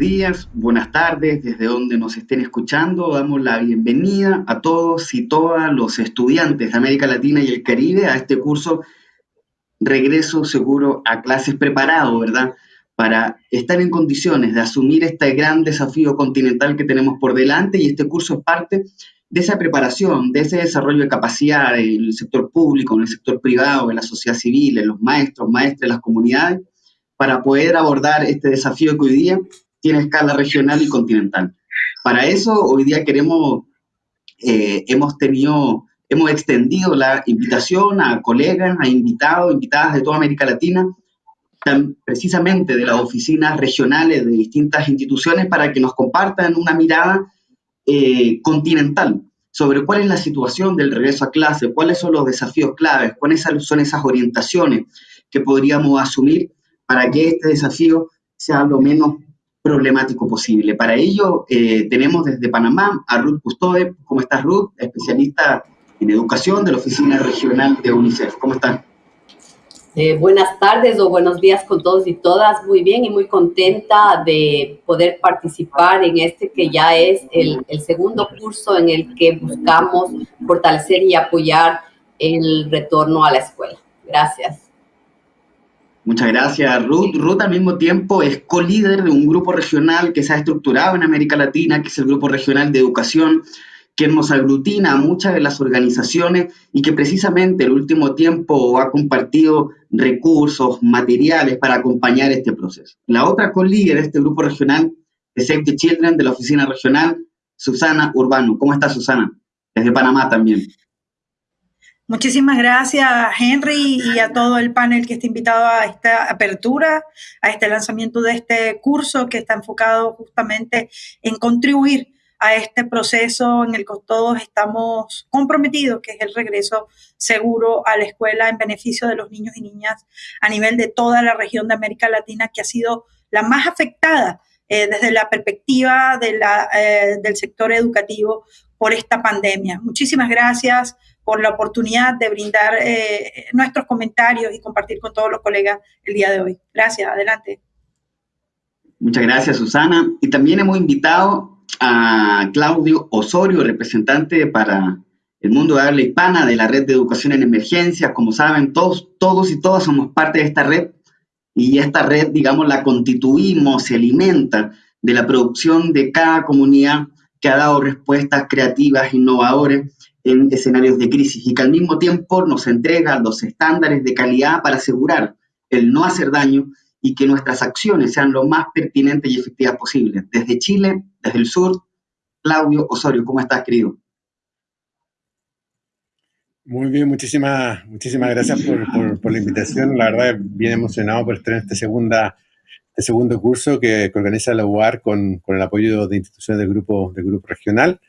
días, buenas tardes, desde donde nos estén escuchando. Damos la bienvenida a todos y todas los estudiantes de América Latina y el Caribe a este curso Regreso Seguro a Clases Preparado, ¿verdad? Para estar en condiciones de asumir este gran desafío continental que tenemos por delante y este curso es parte de esa preparación, de ese desarrollo de capacidad en el sector público, en el sector privado, en la sociedad civil, en los maestros, maestras, las comunidades, para poder abordar este desafío que hoy día tiene escala regional y continental. Para eso, hoy día queremos, eh, hemos tenido, hemos extendido la invitación a colegas, a invitados, invitadas de toda América Latina, precisamente de las oficinas regionales de distintas instituciones, para que nos compartan una mirada eh, continental sobre cuál es la situación del regreso a clase, cuáles son los desafíos claves, cuáles son esas orientaciones que podríamos asumir para que este desafío sea lo menos problemático posible. Para ello, eh, tenemos desde Panamá a Ruth Custode. ¿Cómo estás, Ruth? Especialista en educación de la Oficina Regional de UNICEF. ¿Cómo estás? Eh, buenas tardes o buenos días con todos y todas. Muy bien y muy contenta de poder participar en este que ya es el, el segundo curso en el que buscamos fortalecer y apoyar el retorno a la escuela. Gracias. Muchas gracias, Ruth. Ruth al mismo tiempo es co-líder de un grupo regional que se ha estructurado en América Latina, que es el Grupo Regional de Educación, que nos aglutina a muchas de las organizaciones y que precisamente el último tiempo ha compartido recursos, materiales para acompañar este proceso. La otra co-líder de este grupo regional es Save the Children de la oficina regional, Susana Urbano. ¿Cómo está Susana? Desde Panamá también. Muchísimas gracias, Henry, y a todo el panel que está invitado a esta apertura, a este lanzamiento de este curso que está enfocado justamente en contribuir a este proceso en el que todos estamos comprometidos, que es el regreso seguro a la escuela en beneficio de los niños y niñas a nivel de toda la región de América Latina, que ha sido la más afectada eh, desde la perspectiva eh, del sector educativo por esta pandemia. Muchísimas gracias por la oportunidad de brindar eh, nuestros comentarios y compartir con todos los colegas el día de hoy. Gracias, adelante. Muchas gracias, Susana. Y también hemos invitado a Claudio Osorio, representante para el mundo de habla hispana de la Red de Educación en Emergencias. Como saben, todos, todos y todas somos parte de esta red y esta red, digamos, la constituimos, se alimenta de la producción de cada comunidad que ha dado respuestas creativas, innovadoras en escenarios de crisis y que al mismo tiempo nos entrega los estándares de calidad para asegurar el no hacer daño y que nuestras acciones sean lo más pertinentes y efectivas posibles. Desde Chile, desde el sur, Claudio Osorio, ¿cómo estás, querido? Muy bien, muchísimas, muchísimas gracias por, la invitación. La verdad, bien emocionado por estar en este, segunda, este segundo curso que, organiza la UAR con, con, el apoyo de instituciones del grupo, del grupo regional.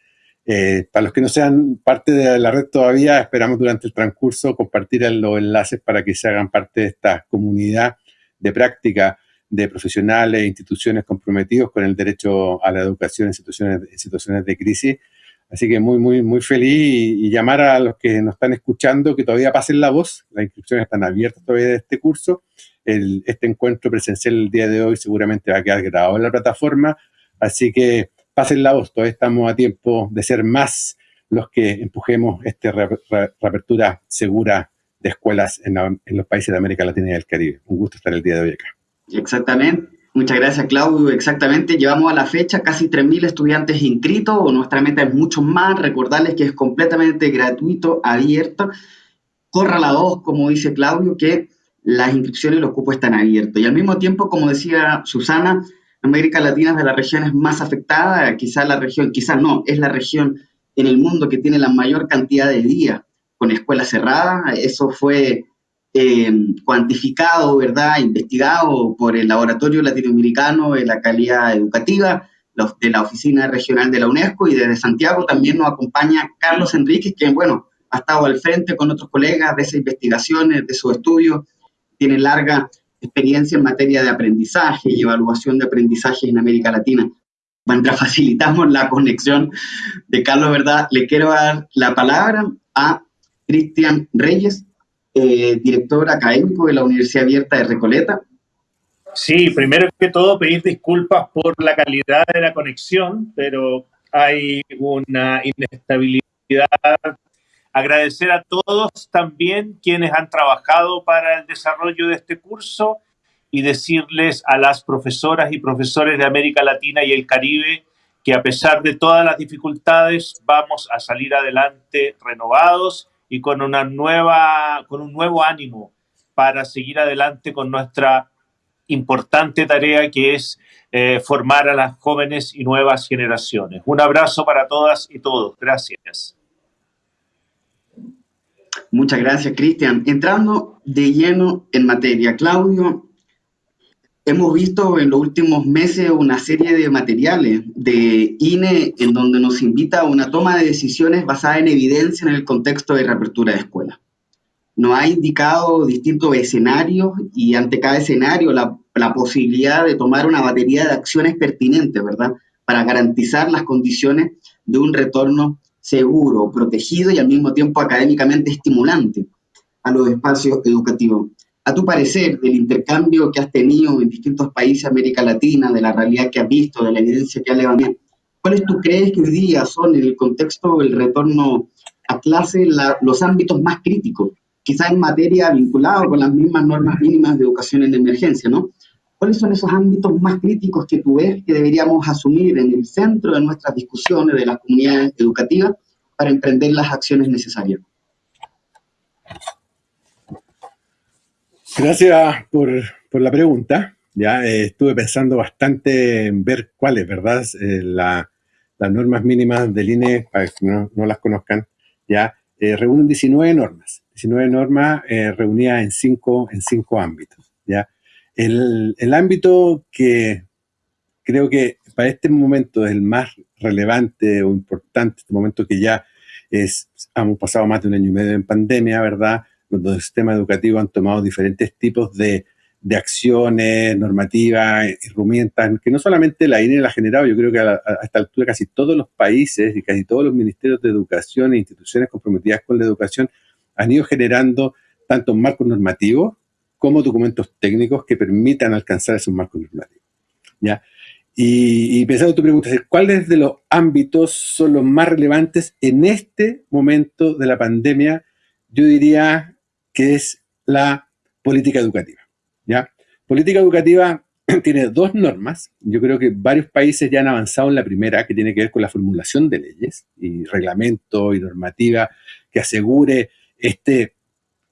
Eh, para los que no sean parte de la red todavía, esperamos durante el transcurso compartir los enlaces para que se hagan parte de esta comunidad de práctica de profesionales e instituciones comprometidos con el derecho a la educación en situaciones, de crisis. Así que muy, muy, muy feliz y, llamar a los que nos están escuchando que todavía pasen la voz. Las inscripciones están abiertas todavía de este curso. este encuentro presencial el día de hoy seguramente va a quedar grabado en la plataforma. Así que pasen la voz, todavía estamos a tiempo de ser más los que empujemos esta reapertura segura de escuelas en, los países de América Latina y del Caribe. Un gusto estar el día de hoy acá. Exactamente. Muchas gracias, Claudio. Exactamente, llevamos a la fecha casi 3.000 estudiantes inscritos. Nuestra meta es mucho más. Recordarles que es completamente gratuito, abierto. Corra la voz, como dice Claudio, que las inscripciones y los cupos están abiertos. Y al mismo tiempo, como decía Susana, América Latina es de las regiones más afectadas, quizás la región, quizás no, es la región en el mundo que tiene la mayor cantidad de días con escuelas cerradas. Eso fue eh, cuantificado, ¿verdad?, investigado por el Laboratorio Latinoamericano de la Calidad Educativa, de la Oficina Regional de la UNESCO, y desde Santiago también nos acompaña Carlos Enríquez, que, bueno, ha estado al frente con otros colegas de esas investigaciones, de sus estudios, tiene larga experiencia en materia de aprendizaje y evaluación de aprendizaje en América Latina. Mientras facilitamos la conexión de Carlos, ¿verdad? Le quiero dar la palabra a Cristian Reyes, eh, director académico de la Universidad Abierta de Recoleta. Sí, primero que todo pedir disculpas por la calidad de la conexión, pero hay una inestabilidad. Agradecer a todos también quienes han trabajado para el desarrollo de este curso y decirles a las profesoras y profesores de América Latina y el Caribe que a pesar de todas las dificultades vamos a salir adelante renovados y con una nueva con un nuevo ánimo para seguir adelante con nuestra importante tarea que es eh, formar a las jóvenes y nuevas generaciones. Un abrazo para todas y todos. Gracias. Muchas gracias, Cristian. Entrando de lleno en materia, Claudio, hemos visto en los últimos meses una serie de materiales de INE en donde nos invita a una toma de decisiones basada en evidencia en el contexto de reapertura de escuelas. Nos ha indicado distintos escenarios y ante cada escenario la, la posibilidad de tomar una batería de acciones pertinentes, ¿verdad? Para garantizar las condiciones de un retorno seguro, protegido y al mismo tiempo académicamente estimulante a los espacios educativos. A tu parecer, del intercambio que has tenido en distintos países de América Latina, de la realidad que has visto, de la evidencia que has levantado, ¿cuáles tú crees que hoy día son, en el contexto del retorno a clase, los ámbitos más críticos? Quizás en materia vinculada con las mismas normas mínimas de educación en emergencia, ¿no? ¿Cuáles son esos ámbitos más críticos que tú ves que deberíamos asumir en el centro de nuestras discusiones de las comunidades educativas para emprender las acciones necesarias? Gracias por, por la pregunta. Ya eh, estuve pensando bastante en ver cuáles, ¿verdad? Eh, la, las normas mínimas del INE, para que no, no las conozcan, ya eh, reúnen 19 normas. 19 normas eh, reunidas en cinco, en cinco ámbitos. ¿ya? El, ámbito que creo que para este momento es el más relevante o importante, este momento que ya es, hemos pasado más de un año y medio en pandemia, ¿verdad? Donde el sistema educativo han tomado diferentes tipos de, acciones, normativas, herramientas, que no solamente la INE la ha generado, yo creo que a, a, esta altura casi todos los países y casi todos los ministerios de educación e instituciones comprometidas con la educación han ido generando tanto marcos normativos como documentos técnicos que permitan alcanzar esos marcos normativos. ¿ya? Y, y pensando tu pregunta, ¿cuáles de los ámbitos son los más relevantes en este momento de la pandemia? Yo diría que es la política educativa. ¿ya? Política educativa tiene dos normas. Yo creo que varios países ya han avanzado en la primera, que tiene que ver con la formulación de leyes y reglamento y normativa que asegure este,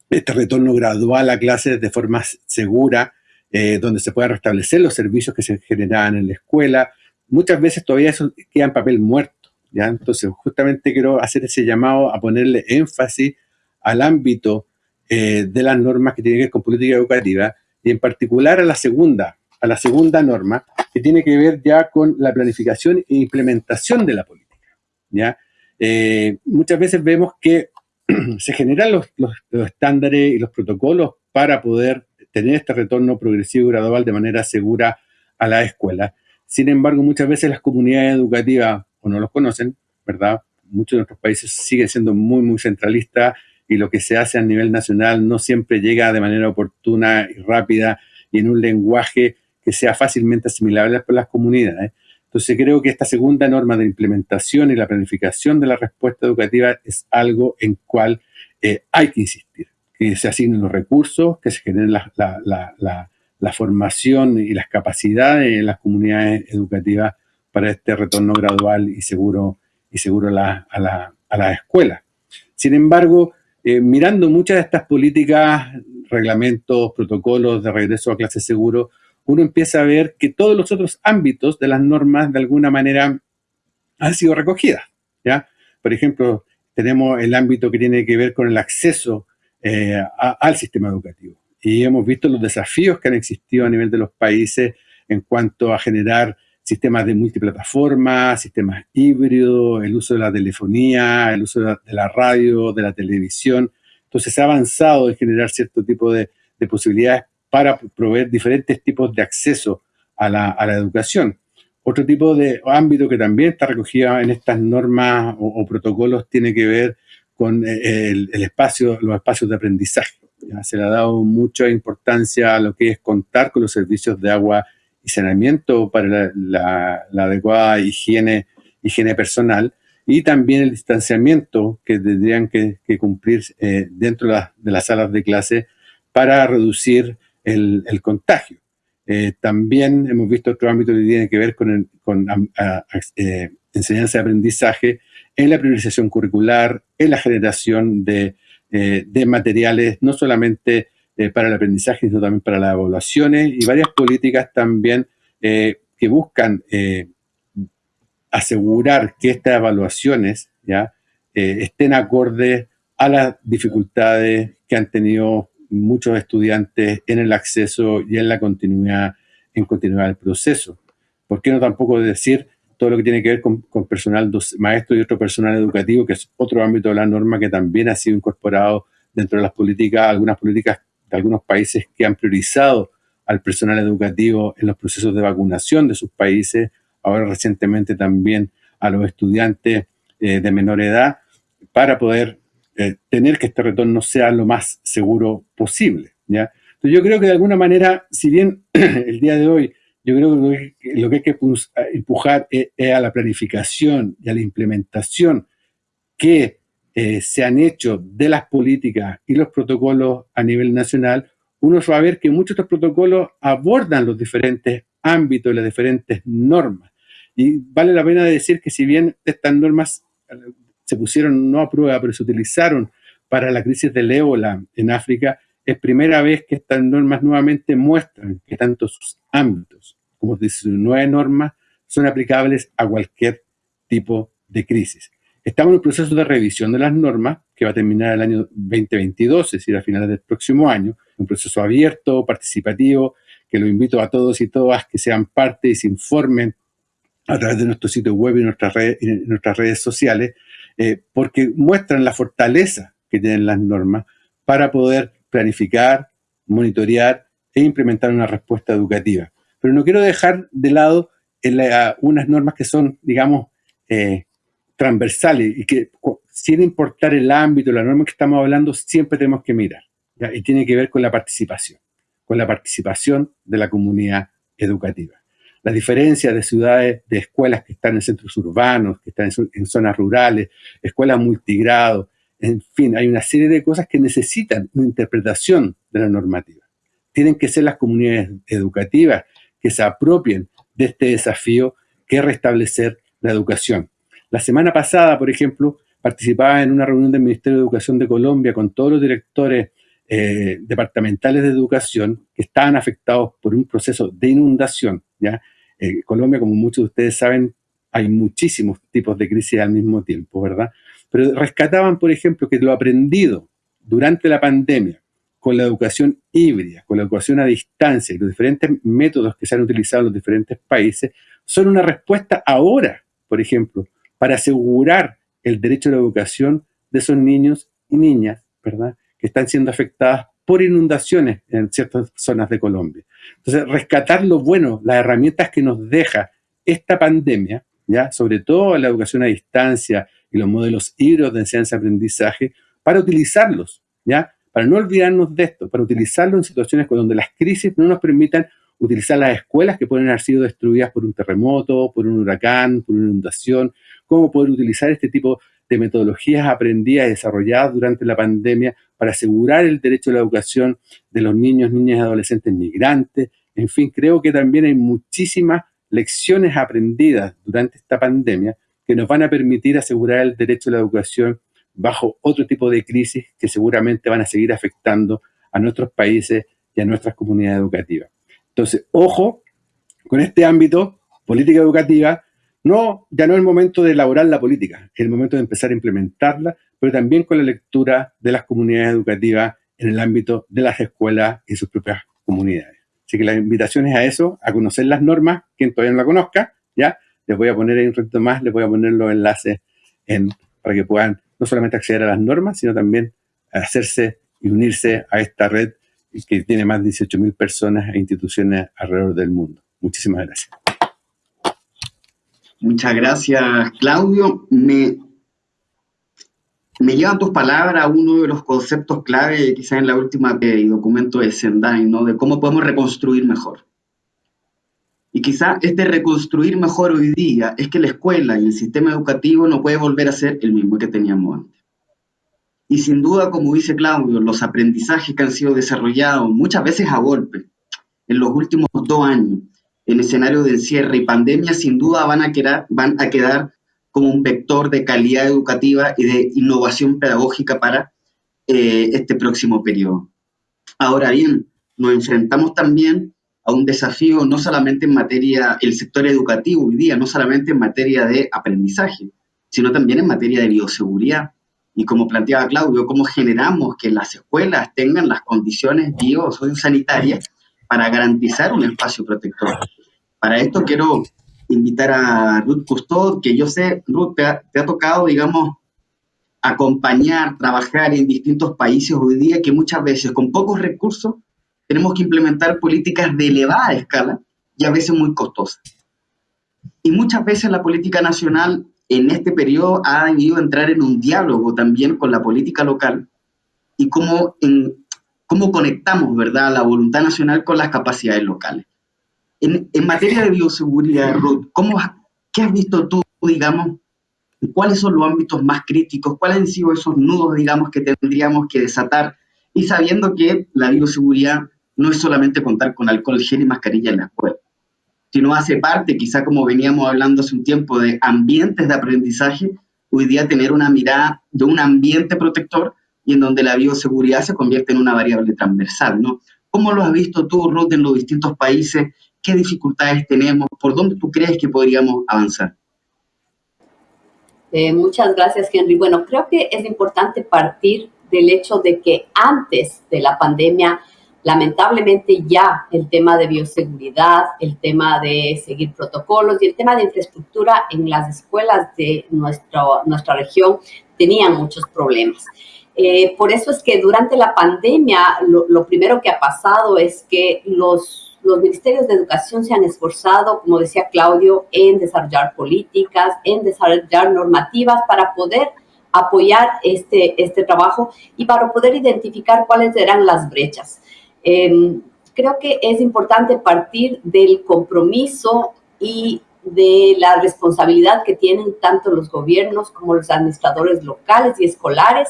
este retorno gradual a clases de forma segura, eh, donde se puedan restablecer los servicios que se generaban en la escuela. Muchas veces todavía eso queda en papel muerto. ¿ya? Entonces, justamente quiero hacer ese llamado a ponerle énfasis al ámbito eh, de las normas que tienen que ver con política educativa y en particular a la segunda, a la segunda norma, que tiene que ver ya con la planificación e implementación de la política. ¿ya? Eh, muchas veces vemos que se generan los, estándares y los protocolos para poder tener este retorno progresivo y gradual de manera segura a la escuela. Sin embargo, muchas veces las comunidades educativas o no los conocen, ¿verdad? Muchos de nuestros países siguen siendo muy, muy centralistas y lo que se hace a nivel nacional no siempre llega de manera oportuna y rápida y en un lenguaje que sea fácilmente asimilable por las comunidades. Entonces creo que esta segunda norma de implementación y la planificación de la respuesta educativa es algo en cual eh, hay que insistir, que se asignen los recursos, que se generen la, formación y las capacidades en las comunidades educativas para este retorno gradual y seguro, y seguro a, a, a la escuela. Sin embargo, eh, mirando muchas de estas políticas, reglamentos, protocolos de regreso a clase seguro, uno empieza a ver que todos los otros ámbitos de las normas de alguna manera han sido recogidas. ¿ya? Por ejemplo, tenemos el ámbito que tiene que ver con el acceso eh, al sistema educativo. Y hemos visto los desafíos que han existido a nivel de los países en cuanto a generar sistemas de multiplataforma, sistemas híbridos, el uso de la telefonía, el uso de la, radio, de la televisión. Entonces se ha avanzado en generar cierto tipo de posibilidades para proveer diferentes tipos de acceso a la, a la, educación. Otro tipo de ámbito que también está recogido en estas normas o, protocolos tiene que ver con eh, el, el, espacio, los espacios de aprendizaje. Se le ha dado mucha importancia a lo que es contar con los servicios de agua y saneamiento para la, adecuada higiene, higiene personal y también el distanciamiento que tendrían que, cumplir eh, dentro de, las salas de clase para reducir el, contagio. Eh, también hemos visto otro ámbito que tiene que ver con, con eh, enseñanza y aprendizaje en la priorización curricular, en la generación de, de materiales, no solamente para el aprendizaje, sino también para las evaluaciones y varias políticas también que buscan asegurar que estas evaluaciones ya estén acordes a las dificultades que han tenido muchos estudiantes en el acceso y en la continuidad, en continuidad del proceso. ¿Por qué no tampoco decir todo lo que tiene que ver con, personal maestro y otro personal educativo, que es otro ámbito de la norma que también ha sido incorporado dentro de las políticas, algunas políticas de algunos países que han priorizado al personal educativo en los procesos de vacunación de sus países, ahora recientemente también a los estudiantes eh, de menor edad, para poder eh, tener que este retorno sea lo más seguro posible. ¿ya? Yo creo que de alguna manera, si bien el día de hoy yo creo que lo que hay que empujar es, a la planificación y a la implementación que eh, se han hecho de las políticas y los protocolos a nivel nacional, uno va a ver que muchos de estos protocolos abordan los diferentes ámbitos, las diferentes normas. Y vale la pena decir que si bien estas normas se pusieron no a prueba, pero se utilizaron para la crisis del ébola en África, es primera vez que estas normas nuevamente muestran que tanto sus ámbitos como sus nueve normas son aplicables a cualquier tipo de crisis. Estamos en un proceso de revisión de las normas que va a terminar el año 2022, es decir, a finales del próximo año, un proceso abierto, participativo, que lo invito a todos y todas que sean parte y se informen a través de nuestro sitio web y nuestras redes, nuestras redes sociales eh, porque muestran la fortaleza que tienen las normas para poder planificar, monitorear e implementar una respuesta educativa. Pero no quiero dejar de lado unas normas que son, digamos, eh, transversales y que sin importar el ámbito, la norma que estamos hablando, siempre tenemos que mirar. Y tiene que ver con la participación, con la participación de la comunidad educativa la diferencia de ciudades, de escuelas que están en centros urbanos, que están en, zonas rurales, escuelas multigrado, en fin, hay una serie de cosas que necesitan una interpretación de la normativa. Tienen que ser las comunidades educativas que se apropien de este desafío que es restablecer la educación. La semana pasada, por ejemplo, participaba en una reunión del Ministerio de Educación de Colombia con todos los directores eh, departamentales de educación que estaban afectados por un proceso de inundación. ¿ya? Eh, Colombia, como muchos de ustedes saben, hay muchísimos tipos de crisis al mismo tiempo, ¿verdad? Pero rescataban, por ejemplo, que lo aprendido durante la pandemia con la educación híbrida, con la educación a distancia y los diferentes métodos que se han utilizado en los diferentes países, son una respuesta ahora, por ejemplo, para asegurar el derecho a la educación de esos niños y niñas, ¿verdad? Que están siendo afectadas por inundaciones en ciertas zonas de Colombia. Entonces, rescatar lo bueno, las herramientas que nos deja esta pandemia, ¿ya? sobre todo la educación a distancia y los modelos híbridos de enseñanza-aprendizaje, para utilizarlos, ¿ya? para no olvidarnos de esto, para utilizarlo en situaciones donde las crisis no nos permitan utilizar las escuelas que pueden haber sido destruidas por un terremoto, por un huracán, por una inundación, cómo poder utilizar este tipo de metodologías aprendidas y desarrolladas durante la pandemia para asegurar el derecho a la educación de los niños, niñas y adolescentes migrantes. En fin, creo que también hay muchísimas lecciones aprendidas durante esta pandemia que nos van a permitir asegurar el derecho a la educación bajo otro tipo de crisis que seguramente van a seguir afectando a nuestros países y a nuestras comunidades educativas. Entonces, ojo con este ámbito, política educativa, no, ya no es el momento de elaborar la política, es el momento de empezar a implementarla, pero también con la lectura de las comunidades educativas en el ámbito de las escuelas y sus propias comunidades. Así que la invitación es a eso, a conocer las normas, quien todavía no la conozca, ya, les voy a poner ahí un ratito más, les voy a poner los enlaces en, para que puedan no solamente acceder a las normas, sino también hacerse y unirse a esta red que tiene más de 18.000 personas e instituciones alrededor del mundo. Muchísimas gracias. Muchas gracias, Claudio. Me, me llevan tus palabras a uno de los conceptos clave, quizás en la última documento de Sendai, ¿no? De cómo podemos reconstruir mejor. Y quizá este reconstruir mejor hoy día es que la escuela y el sistema educativo no puede volver a ser el mismo que teníamos antes. Y sin duda, como dice Claudio, los aprendizajes que han sido desarrollados muchas veces a golpe en los últimos dos años en escenario de encierre y pandemia, sin duda van a, quedar, van a quedar como un vector de calidad educativa y de innovación pedagógica para eh, este próximo periodo. Ahora bien, nos enfrentamos también a un desafío no solamente en materia, el sector educativo hoy día, no solamente en materia de aprendizaje, sino también en materia de bioseguridad. Y como planteaba Claudio, cómo generamos que las escuelas tengan las condiciones biosanitarias para garantizar un espacio protector. Para esto quiero invitar a Ruth Custod, que yo sé, Ruth, te ha, tocado, digamos, acompañar, trabajar en distintos países hoy día que muchas veces con pocos recursos tenemos que implementar políticas de elevada escala y a veces muy costosas. Y muchas veces la política nacional en este periodo ha debido entrar en un diálogo también con la política local y cómo, cómo conectamos ¿verdad? la voluntad nacional con las capacidades locales. En, en materia de bioseguridad, Ruth, ¿cómo, ¿qué has visto tú, digamos, cuáles son los ámbitos más críticos, cuáles han sido esos nudos, digamos, que tendríamos que desatar, y sabiendo que la bioseguridad no es solamente contar con alcohol, gel y mascarilla en la escuela, sino hace parte, quizá como veníamos hablando hace un tiempo, de ambientes de aprendizaje, hoy día tener una mirada de un ambiente protector y en donde la bioseguridad se convierte en una variable transversal, ¿no? ¿Cómo lo has visto tú, Ruth, en los distintos países? ¿Qué dificultades tenemos? ¿Por dónde tú crees que podríamos avanzar? Eh, muchas gracias, Henry. Bueno, creo que es importante partir del hecho de que antes de la pandemia Lamentablemente ya el tema de bioseguridad, el tema de seguir protocolos y el tema de infraestructura en las escuelas de nuestro, nuestra región tenían muchos problemas. Eh, por eso es que durante la pandemia lo, primero que ha pasado es que los, los ministerios de educación se han esforzado, como decía Claudio, en desarrollar políticas, en desarrollar normativas para poder apoyar este, este trabajo y para poder identificar cuáles eran las brechas. Em, creo que es importante partir del compromiso y de la responsabilidad que tienen tanto los gobiernos como los administradores locales y escolares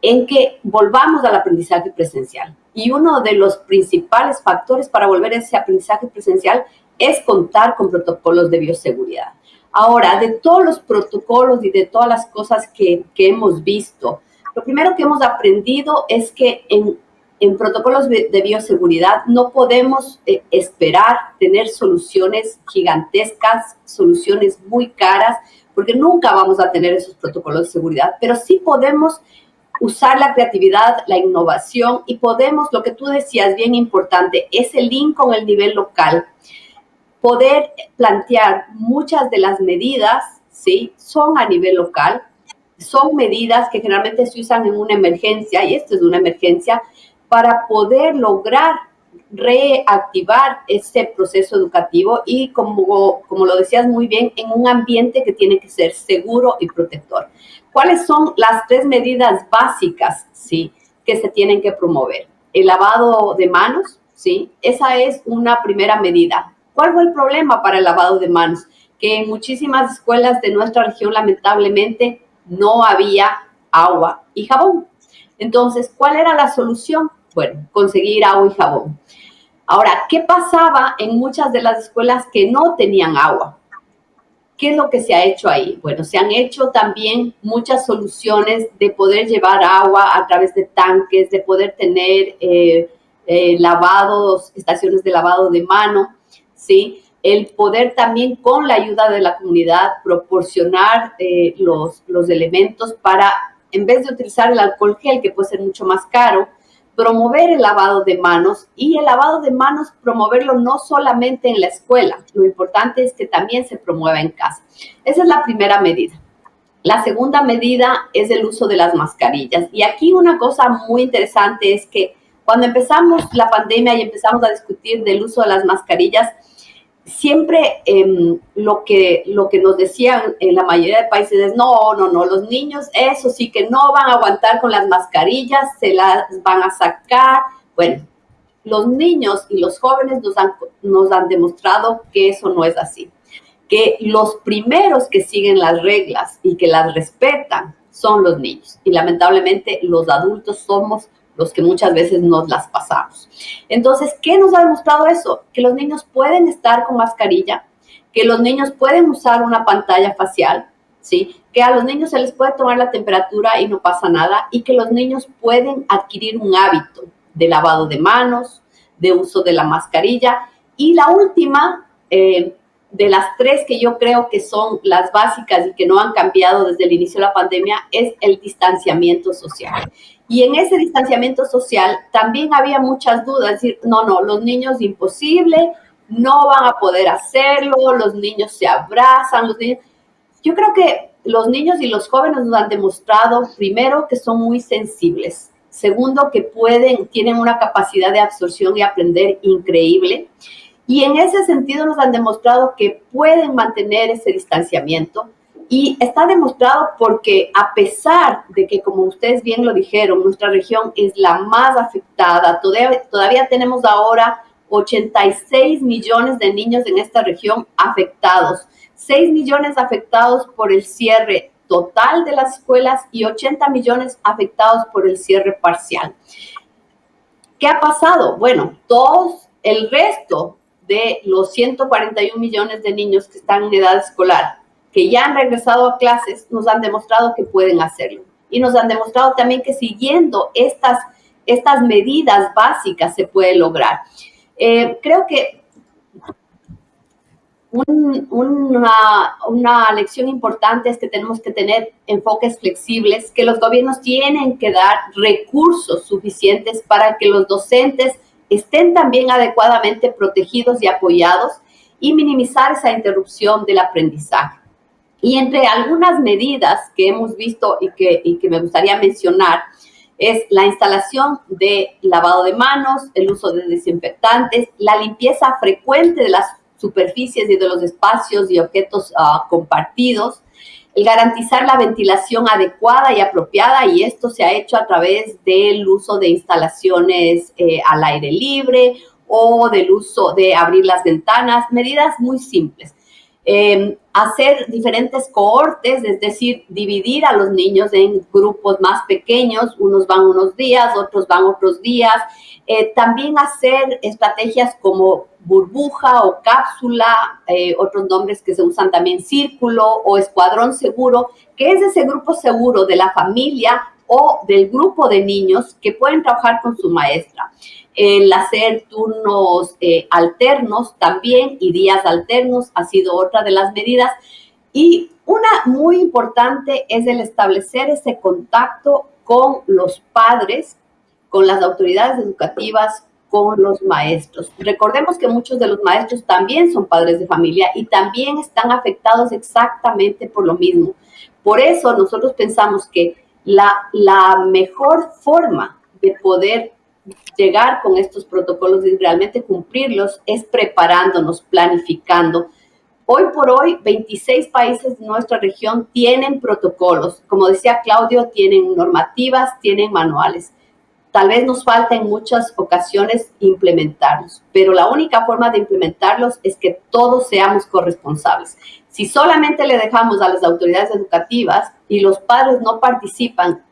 en que volvamos al aprendizaje presencial. Y uno de los principales factores para volver a ese aprendizaje presencial es contar con protocolos de bioseguridad. Ahora, de todos los protocolos y de todas las cosas que, que hemos visto, lo primero que hemos aprendido es que en en protocolos de bioseguridad no podemos eh, esperar tener soluciones gigantescas, soluciones muy caras, porque nunca vamos a tener esos protocolos de seguridad, pero sí podemos usar la creatividad, la innovación y podemos, lo que tú decías, bien importante, ese link con el nivel local, poder plantear muchas de las medidas, ¿sí? Son a nivel local, son medidas que generalmente se usan en una emergencia, y esto es una emergencia, para poder lograr reactivar ese proceso educativo y como, como lo decías muy bien, en un ambiente que tiene que ser seguro y protector. ¿Cuáles son las tres medidas básicas sí, que se tienen que promover? El lavado de manos, ¿sí? Esa es una primera medida. ¿Cuál fue el problema para el lavado de manos? Que en muchísimas escuelas de nuestra región lamentablemente no había agua y jabón. Entonces, ¿cuál era la solución? bueno, conseguir agua y jabón. Ahora, ¿qué pasaba en muchas de las escuelas que no tenían agua? ¿Qué es lo que se ha hecho ahí? Bueno, se han hecho también muchas soluciones de poder llevar agua a través de tanques, de poder tener eh, eh, lavados, estaciones de lavado de mano, ¿sí? El poder también con la ayuda de la comunidad proporcionar eh, los, los elementos para, en vez de utilizar el alcohol gel, que puede ser mucho más caro, promover el lavado de manos y el lavado de manos promoverlo no solamente en la escuela, lo importante es que también se promueva en casa. Esa es la primera medida. La segunda medida es el uso de las mascarillas. Y aquí una cosa muy interesante es que cuando empezamos la pandemia y empezamos a discutir del uso de las mascarillas, siempre em, lo, que, lo que nos decían en la mayoría de países es, no, no, no, los niños, eso sí que no van a aguantar con las mascarillas, se las van a sacar. Bueno, los niños y los jóvenes nos han, nos han demostrado que eso no es así, que los primeros que siguen las reglas y que las respetan son los niños y lamentablemente los adultos somos los que muchas veces nos las pasamos. Entonces, ¿qué nos ha demostrado eso? Que los niños pueden estar con mascarilla, que los niños pueden usar una pantalla facial, ¿sí? Que a los niños se les puede tomar la temperatura y no pasa nada y que los niños pueden adquirir un hábito de lavado de manos, de uso de la mascarilla. Y la última, eh, de las tres que yo creo que son las básicas y que no han cambiado desde el inicio de la pandemia, es el distanciamiento social. Y en ese distanciamiento social también había muchas dudas, decir, no, no, los niños imposible, no van a poder hacerlo, los niños se abrazan, los niños... Yo creo que los niños y los jóvenes nos han demostrado, primero, que son muy sensibles, segundo, que pueden, tienen una capacidad de absorción y aprender increíble, y en ese sentido nos han demostrado que pueden mantener ese distanciamiento, y está demostrado porque a pesar de que, como ustedes bien lo dijeron, nuestra región es la más afectada, todavía, tenemos ahora 86 millones de niños en esta región afectados, 6 millones afectados por el cierre total de las escuelas y 80 millones afectados por el cierre parcial. ¿Qué ha pasado? Bueno, todos, el resto de los 141 millones de niños que están en edad escolar que ya han regresado a clases nos han demostrado que pueden hacerlo. Y nos han demostrado también que siguiendo estas, estas medidas básicas se puede lograr. Eh, creo que una, una, lección importante es que tenemos que tener enfoques flexibles, que los gobiernos tienen que dar recursos suficientes para que los docentes estén también adecuadamente protegidos y apoyados y minimizar esa interrupción del aprendizaje. Y entre algunas medidas que hemos visto y que, que me gustaría mencionar, es la instalación de lavado de manos, el uso de desinfectantes, la limpieza frecuente de las superficies y de los espacios y objetos uh, compartidos, el garantizar la ventilación adecuada y apropiada, y esto se ha hecho a través del uso de instalaciones eh, al aire libre o del uso de abrir las ventanas, medidas muy simples. Eh, hacer diferentes cohortes, es decir, dividir a los niños en grupos más pequeños, unos van unos días, otros van otros días. Eh, también hacer estrategias como burbuja o cápsula, eh, otros nombres que se usan también círculo o escuadrón seguro, que es ese grupo seguro de la familia o del grupo de niños que pueden trabajar con su maestra el hacer turnos eh, alternos también y días alternos ha sido otra de las medidas. Y una muy importante es el establecer ese contacto con los padres, con las autoridades educativas, con los maestros. Recordemos que muchos de los maestros también son padres de familia y también están afectados exactamente por lo mismo. Por eso nosotros pensamos que la, la mejor forma de poder llegar con estos protocolos y realmente cumplirlos es preparándonos, planificando. Hoy por hoy, 26 países de nuestra región tienen protocolos. Como decía Claudio, tienen normativas, tienen manuales. Tal vez nos falta en muchas ocasiones implementarlos, pero la única forma de implementarlos es que todos seamos corresponsables. Si solamente le dejamos a las autoridades educativas y los padres no participan,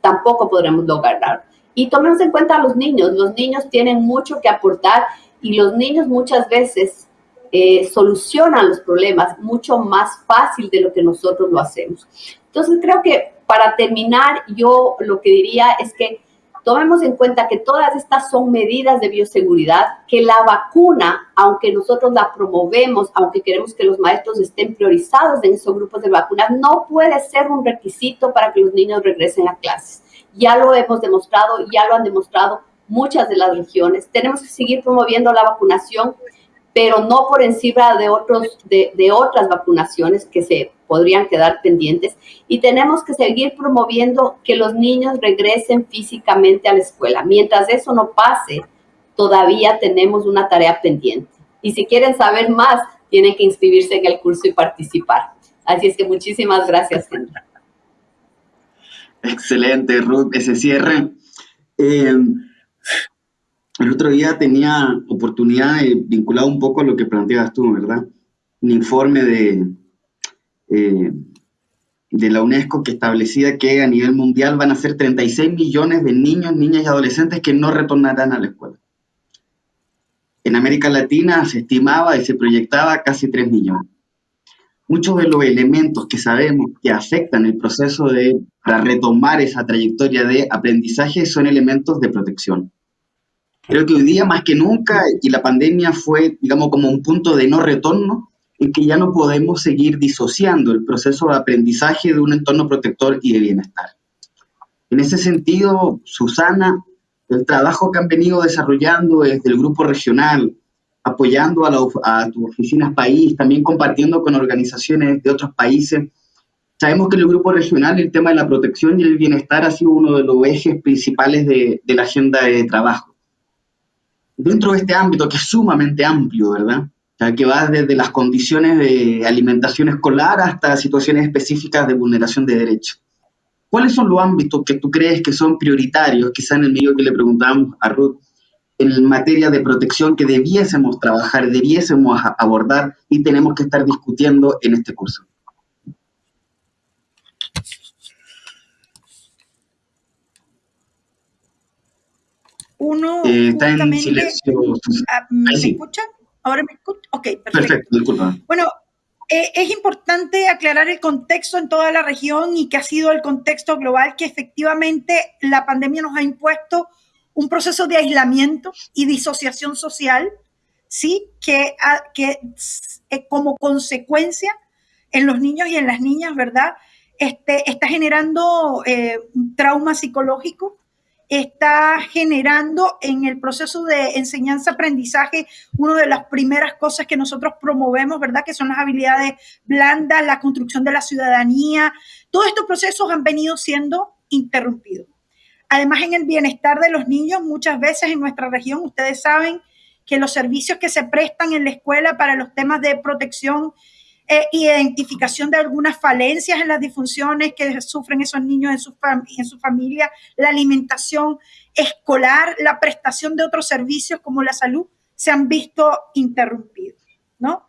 tampoco podremos lograrlo. Y tomemos en cuenta a los niños. Los niños tienen mucho que aportar y los niños muchas veces eh, solucionan los problemas mucho más fácil de lo que nosotros lo hacemos. Entonces creo que para terminar yo lo que diría es que tomemos en cuenta que todas estas son medidas de bioseguridad, que la vacuna, aunque nosotros la promovemos, aunque queremos que los maestros estén priorizados en esos grupos de vacunas, no puede ser un requisito para que los niños regresen a clases ya lo hemos demostrado, ya lo han demostrado muchas de las regiones. Tenemos que seguir promoviendo la vacunación, pero no por encima de, otros, de, de otras vacunaciones que se podrían quedar pendientes. Y tenemos que seguir promoviendo que los niños regresen físicamente a la escuela. Mientras eso no pase, todavía tenemos una tarea pendiente. Y si quieren saber más, tienen que inscribirse en el curso y participar. Así es que muchísimas gracias. Excelente, Ruth, ese cierre. Eh, el otro día tenía oportunidad de vinculado un poco a lo que planteabas tú, ¿verdad? Un informe de, eh, de la UNESCO que establecía que a nivel mundial van a ser 36 millones de niños, niñas y adolescentes que no retornarán a la escuela. En América Latina se estimaba y se proyectaba casi 3 millones. Muchos de los elementos que sabemos que afectan el proceso de para retomar esa trayectoria de aprendizaje son elementos de protección. Creo que hoy día más que nunca, y la pandemia fue, digamos, como un punto de no retorno, en que ya no podemos seguir disociando el proceso de aprendizaje de un entorno protector y de bienestar. En ese sentido, Susana, el trabajo que han venido desarrollando desde el grupo regional, apoyando a, a tus oficinas país, también compartiendo con organizaciones de otros países, Sabemos que en el grupo regional el tema de la protección y el bienestar ha sido uno de los ejes principales de, la agenda de trabajo. Dentro de este ámbito, que es sumamente amplio, ¿verdad? Que va desde las condiciones de alimentación escolar hasta situaciones específicas de vulneración de derechos. ¿Cuáles son los ámbitos que tú crees que son prioritarios, quizá en el medio que le preguntábamos a Ruth, en materia de protección que debiésemos trabajar, debiésemos abordar y tenemos que estar discutiendo en este curso? Uno, eh, está en silencio. Ah, ¿Me sí. escuchan? ¿Ahora me? Ok, perfecto. Perfecto, disculpa. Bueno, eh, es importante aclarar el contexto en toda la región y que ha sido el contexto global que efectivamente la pandemia nos ha impuesto un proceso de aislamiento y disociación social, ¿sí? Que, que eh, como consecuencia en los niños y en las niñas, ¿verdad? Este, está generando eh, un trauma psicológico, está generando en el proceso de enseñanza-aprendizaje una de las primeras cosas que nosotros promovemos, ¿verdad? Que son las habilidades blandas, la construcción de la ciudadanía. Todos estos procesos han venido siendo interrumpidos. Además, en el bienestar de los niños, muchas veces en nuestra región, ustedes saben que los servicios que se prestan en la escuela para los temas de protección eh, identificación de algunas falencias en las disfunciones que sufren esos niños en su, en su familia, la alimentación escolar, la prestación de otros servicios como la salud, se han visto interrumpidos, ¿no?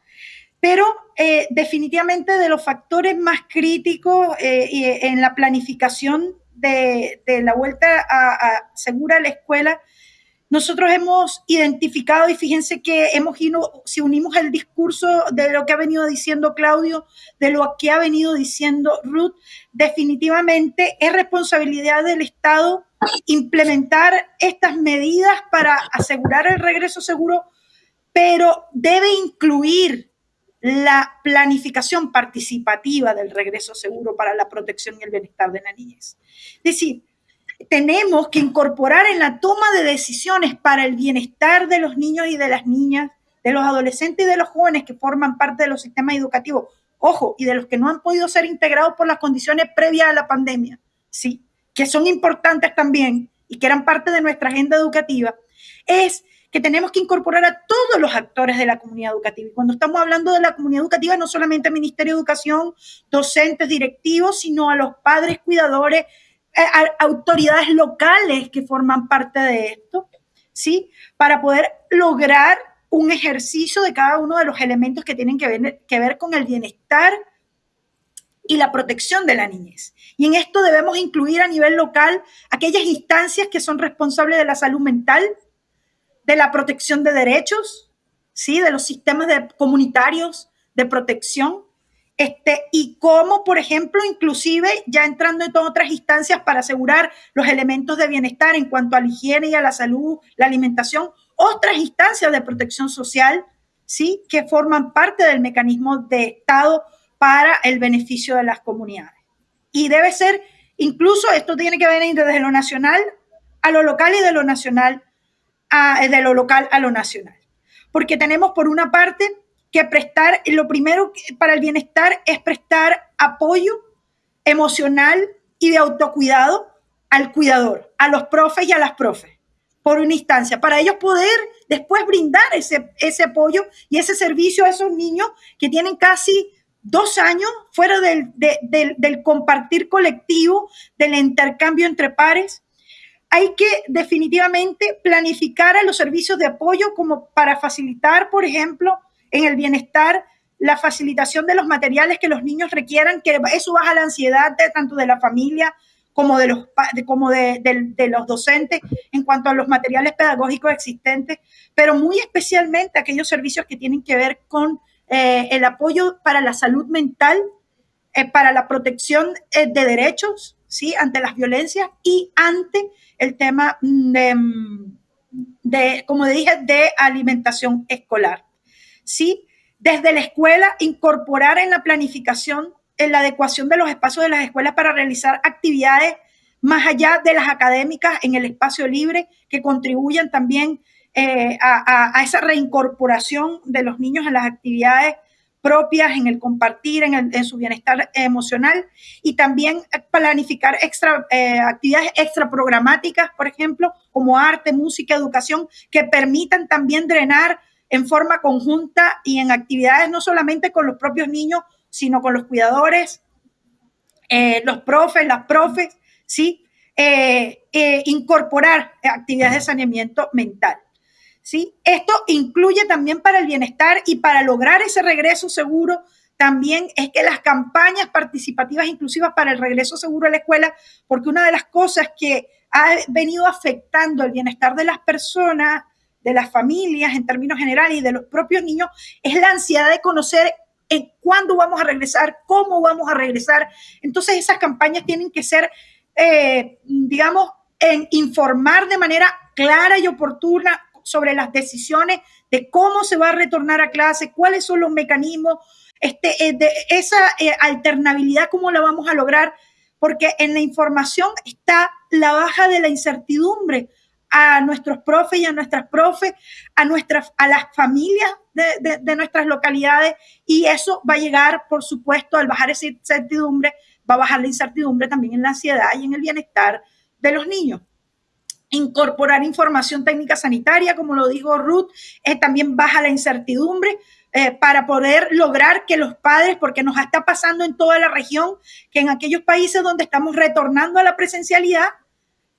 Pero eh, definitivamente de los factores más críticos eh, en la planificación de, de la vuelta a, a segura a la escuela nosotros hemos identificado y fíjense que hemos ido, si unimos el discurso de lo que ha venido diciendo Claudio, de lo que ha venido diciendo Ruth, definitivamente es responsabilidad del Estado implementar estas medidas para asegurar el regreso seguro, pero debe incluir la planificación participativa del regreso seguro para la protección y el bienestar de la niñez. Es decir, tenemos que incorporar en la toma de decisiones para el bienestar de los niños y de las niñas, de los adolescentes y de los jóvenes que forman parte de los sistemas educativos, ojo, y de los que no han podido ser integrados por las condiciones previas a la pandemia, sí, que son importantes también y que eran parte de nuestra agenda educativa, es que tenemos que incorporar a todos los actores de la comunidad educativa. Y cuando estamos hablando de la comunidad educativa, no solamente al Ministerio de Educación, docentes, directivos, sino a los padres, cuidadores, autoridades locales que forman parte de esto, ¿sí? Para poder lograr un ejercicio de cada uno de los elementos que tienen que ver, con el bienestar y la protección de la niñez. Y en esto debemos incluir a nivel local aquellas instancias que son responsables de la salud mental, de la protección de derechos, ¿sí? de los sistemas comunitarios de protección, este, y cómo, por ejemplo, inclusive ya entrando en otras instancias para asegurar los elementos de bienestar en cuanto a la higiene y a la salud, la alimentación, otras instancias de protección social, ¿sí? Que forman parte del mecanismo de Estado para el beneficio de las comunidades. Y debe ser, incluso esto tiene que venir desde lo nacional a lo local y de lo nacional a, de lo local a lo nacional. Porque tenemos por una parte que prestar, lo primero para el bienestar es prestar apoyo emocional y de autocuidado al cuidador, a los profes y a las profes, por una instancia, para ellos poder después brindar ese, ese apoyo y ese servicio a esos niños que tienen casi dos años fuera del, del, compartir colectivo, del intercambio entre pares. Hay que definitivamente planificar a los servicios de apoyo como para facilitar, por ejemplo, en el bienestar, la facilitación de los materiales que los niños requieran, que eso baja la ansiedad de, tanto de la familia como de los, como de, de, los docentes en cuanto a los materiales pedagógicos existentes, pero muy especialmente aquellos servicios que tienen que ver con eh, el apoyo para la salud mental, eh, para la protección eh, de derechos, ¿sí? Ante las violencias y ante el tema de, de, como dije, de alimentación escolar, ¿sí? Desde la escuela, incorporar en la planificación en la adecuación de los espacios de las escuelas para realizar actividades más allá de las académicas en el espacio libre que contribuyan también eh, a, esa reincorporación de los niños en las actividades propias, en el compartir, en, su bienestar emocional y también planificar extra, eh, actividades extra programáticas, por ejemplo, como arte, música, educación, que permitan también drenar en forma conjunta y en actividades no solamente con los propios niños, sino con los cuidadores, eh, los profes, las profes, ¿sí? incorporar actividades de saneamiento mental. ¿sí? Esto incluye también para el bienestar y para lograr ese regreso seguro, también es que las campañas participativas inclusivas para el regreso seguro a la escuela, porque una de las cosas que ha venido afectando el bienestar de las personas, de las familias en términos generales y de los propios niños, es la ansiedad de conocer en cuándo vamos a regresar, cómo vamos a regresar. Entonces esas campañas tienen que ser, eh, digamos, en informar de manera clara y oportuna sobre las decisiones de cómo se va a retornar a clase, cuáles son los mecanismos, este, eh, de esa eh, alternabilidad, cómo la vamos a lograr, porque en la información está la baja de la incertidumbre a nuestros profes y a nuestras profes, a, nuestras, a las familias de, de nuestras localidades, y eso va a llegar, por supuesto, al bajar esa incertidumbre, va a bajar la incertidumbre también en la ansiedad y en el bienestar de los niños. Incorporar información técnica sanitaria, como lo dijo Ruth, eh, también baja la incertidumbre eh, para poder lograr que los padres, porque nos está pasando en toda la región, que en aquellos países donde estamos retornando a la presencialidad,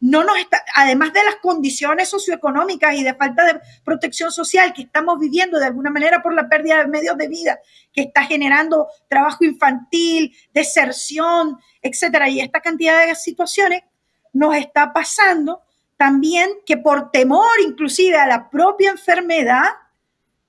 no nos está, además de las condiciones socioeconómicas y de falta de protección social que estamos viviendo de alguna manera por la pérdida de medios de vida que está generando trabajo infantil, deserción, etcétera, y esta cantidad de situaciones nos está pasando también que por temor inclusive a la propia enfermedad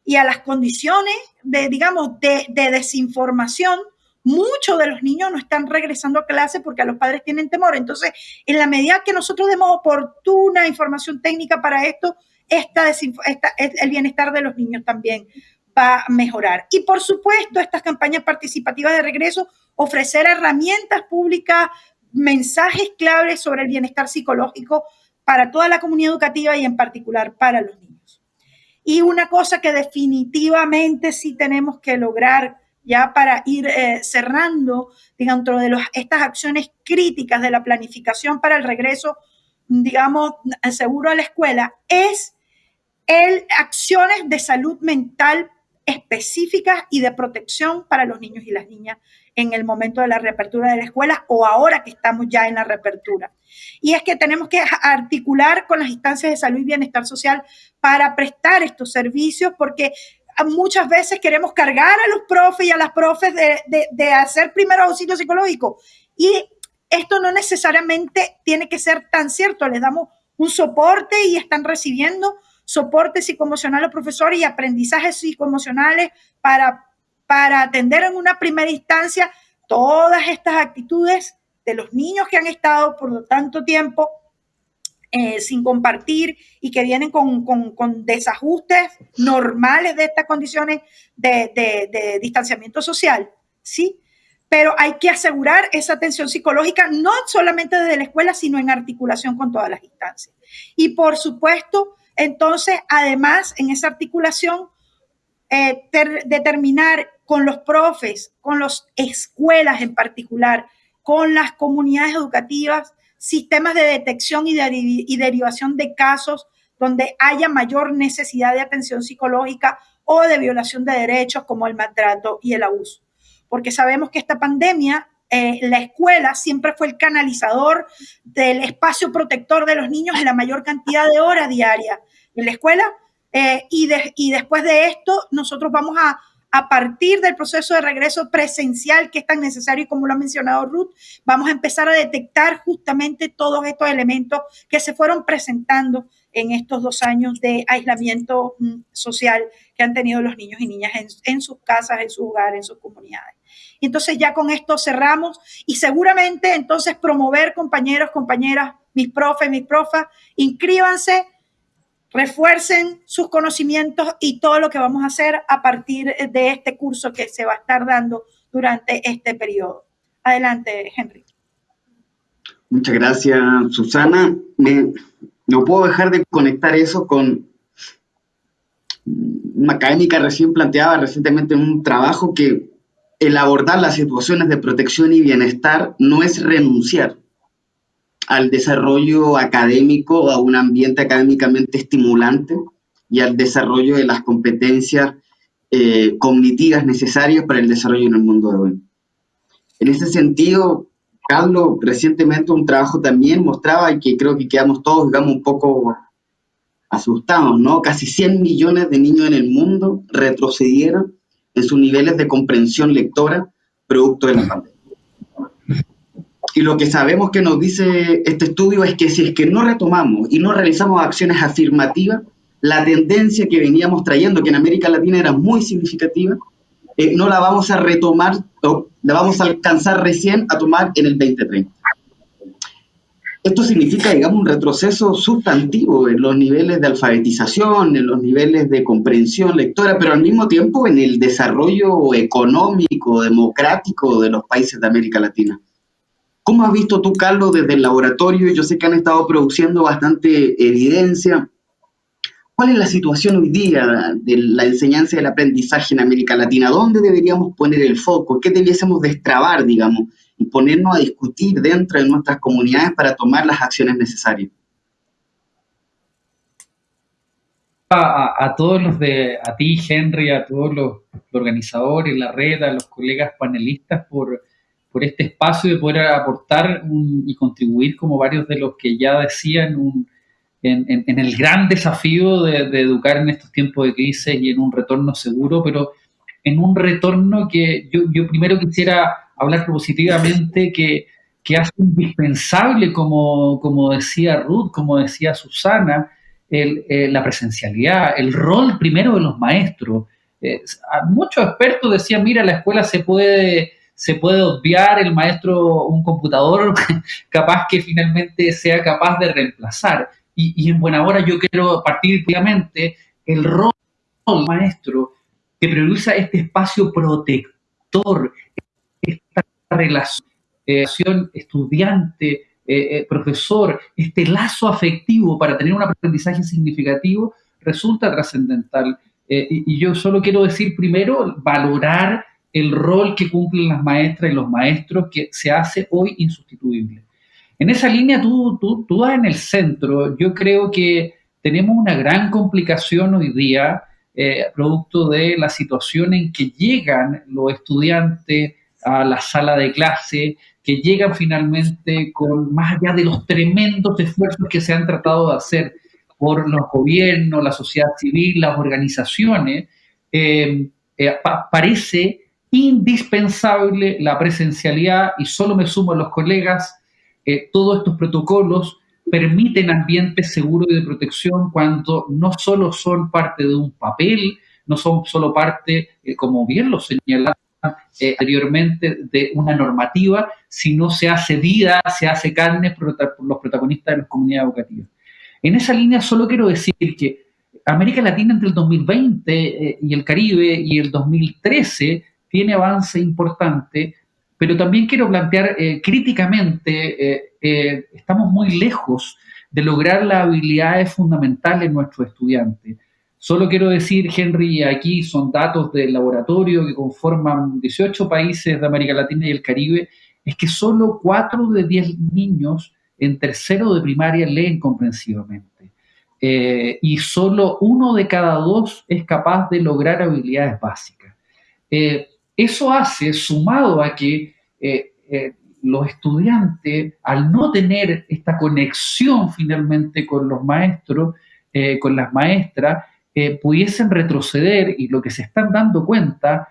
y a las condiciones de, digamos, de, desinformación, muchos de los niños no están regresando a clase porque a los padres tienen temor. Entonces, en la medida que nosotros demos oportuna información técnica para esto, el bienestar de los niños también va a mejorar. Y por supuesto, estas campañas participativas de regreso, ofrecer herramientas públicas, mensajes claves sobre el bienestar psicológico para toda la comunidad educativa y en particular para los niños. Y una cosa que definitivamente sí tenemos que lograr ya para ir eh, cerrando dentro de estas acciones críticas de la planificación para el regreso, digamos, seguro a la escuela, es el, acciones de salud mental específicas y de protección para los niños y las niñas en el momento de la reapertura de la escuela o ahora que estamos ya en la reapertura. Y es que tenemos que articular con las instancias de salud y bienestar social para prestar estos servicios porque muchas veces queremos cargar a los profes y a las profes de, de, hacer primero auxilio psicológico. Y esto no necesariamente tiene que ser tan cierto. Les damos un soporte y están recibiendo soporte psicoemocional a los profesores y aprendizajes psicoemocionales para para atender en una primera instancia todas estas actitudes de los niños que han estado por tanto tiempo eh, sin compartir y que vienen con, desajustes normales de estas condiciones de, de, distanciamiento social, ¿sí? Pero hay que asegurar esa atención psicológica no solamente desde la escuela, sino en articulación con todas las instancias. Y por supuesto, entonces, además, en esa articulación, eh, determinar con los profes, con las escuelas en particular, con las comunidades educativas, sistemas de detección y, de, y derivación de casos donde haya mayor necesidad de atención psicológica o de violación de derechos como el maltrato y el abuso. Porque sabemos que esta pandemia, eh, la escuela siempre fue el canalizador del espacio protector de los niños en la mayor cantidad de horas diarias en la escuela. Eh, y después de esto, nosotros vamos a a partir del proceso de regreso presencial que es tan necesario y como lo ha mencionado Ruth, vamos a empezar a detectar justamente todos estos elementos que se fueron presentando en estos dos años de aislamiento mm, social que han tenido los niños y niñas en, sus casas, en sus hogares, en sus comunidades. Entonces ya con esto cerramos y seguramente entonces promover compañeros, compañeras, mis profes, mis profas, inscríbanse refuercen sus conocimientos y todo lo que vamos a hacer a partir de este curso que se va a estar dando durante este periodo. Adelante, Henry. Muchas gracias, Susana. no puedo dejar de conectar eso con una académica recién planteaba recientemente en un trabajo que el abordar las situaciones de protección y bienestar no es renunciar, al desarrollo académico, a un ambiente académicamente estimulante y al desarrollo de las competencias eh, cognitivas necesarias para el desarrollo en el mundo de hoy. En ese sentido, Carlos, recientemente un trabajo también mostraba y que creo que quedamos todos, digamos, un poco asustados, ¿no? Casi 100 millones de niños en el mundo retrocedieron en sus niveles de comprensión lectora producto de la pandemia. Y lo que sabemos que nos dice este estudio es que si es que no retomamos y no realizamos acciones afirmativas, la tendencia que veníamos trayendo, que en América Latina era muy significativa, eh, no la vamos a retomar o la vamos a alcanzar recién a tomar en el 2030. Esto significa, digamos, un retroceso sustantivo en los niveles de alfabetización, en los niveles de comprensión lectora, pero al mismo tiempo en el desarrollo económico, democrático de los países de América Latina. ¿Cómo has visto tú, Carlos, desde el laboratorio? Yo sé que han estado produciendo bastante evidencia. ¿Cuál es la situación hoy día de la enseñanza y el aprendizaje en América Latina? ¿Dónde deberíamos poner el foco? ¿Qué debiésemos destrabar, digamos, y ponernos a discutir dentro de nuestras comunidades para tomar las acciones necesarias? A, todos los de, a ti, Henry, a todos los, organizadores, la red, a los colegas panelistas por por este espacio de poder aportar y contribuir, como varios de los que ya decían, en, el gran desafío de, educar en estos tiempos de crisis y en un retorno seguro, pero en un retorno que yo, primero quisiera hablar positivamente, que, que hace indispensable, como, como decía Ruth, como decía Susana, eh, la presencialidad, el rol primero de los maestros. Eh, muchos expertos decían, mira, la escuela se puede se puede obviar el maestro un computador capaz que finalmente sea capaz de reemplazar. Y, en buena hora yo quiero partir obviamente el rol del maestro que prioriza este espacio protector, esta relación estudiante, eh, eh, profesor, este lazo afectivo para tener un aprendizaje significativo resulta trascendental. Eh, y, yo solo quiero decir primero, valorar el rol que cumplen las maestras y los maestros que se hace hoy insustituible. En esa línea tú, tú, tú en el centro. Yo creo que tenemos una gran complicación hoy día, eh, producto de la situación en que llegan los estudiantes a la sala de clase, que llegan finalmente con, más allá de los tremendos esfuerzos que se han tratado de hacer por los gobiernos, la sociedad civil, las organizaciones, eh, eh, parece indispensable la presencialidad y solo me sumo a los colegas, eh, todos estos protocolos permiten ambientes seguros y de protección cuando no solo son parte de un papel, no son solo parte, eh, como bien lo señalaba eh, anteriormente, de una normativa, sino se hace vida, se hace carne por los protagonistas de las comunidades educativas. En esa línea solo quiero decir que América Latina entre el 2020 y el Caribe y el 2013 tiene avance importante, pero también quiero plantear eh, críticamente, eh, eh, estamos muy lejos de lograr las habilidades fundamentales en nuestros estudiantes. Solo quiero decir, Henry, aquí son datos del laboratorio que conforman 18 países de América Latina y el Caribe, es que solo 4 de 10 niños en tercero de primaria leen comprensivamente. y solo uno de cada dos es capaz de lograr habilidades básicas. Eso hace, sumado a que los estudiantes, al no tener esta conexión finalmente con los maestros, con las maestras, pudiesen retroceder y lo que se están dando cuenta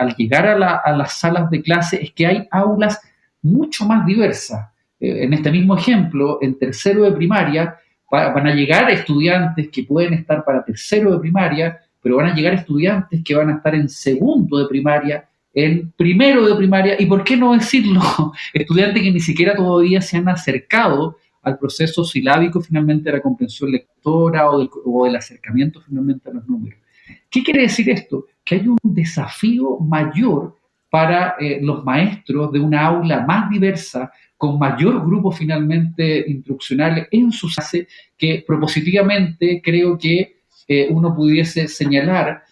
al llegar a, a, las salas de clase es que hay aulas mucho más diversas. en este mismo ejemplo, en tercero de primaria, van a llegar estudiantes que pueden estar para tercero de primaria, pero van a llegar estudiantes que van a estar en segundo de primaria, en primero de primaria, y por qué no decirlo, estudiantes que ni siquiera todavía se han acercado al proceso silábico finalmente de la comprensión lectora o del, o del acercamiento finalmente a los números. ¿Qué quiere decir esto? Que hay un desafío mayor para eh, los maestros de una aula más diversa, con mayor grupo finalmente instruccional en su clase, que propositivamente creo que uno pudiese señalar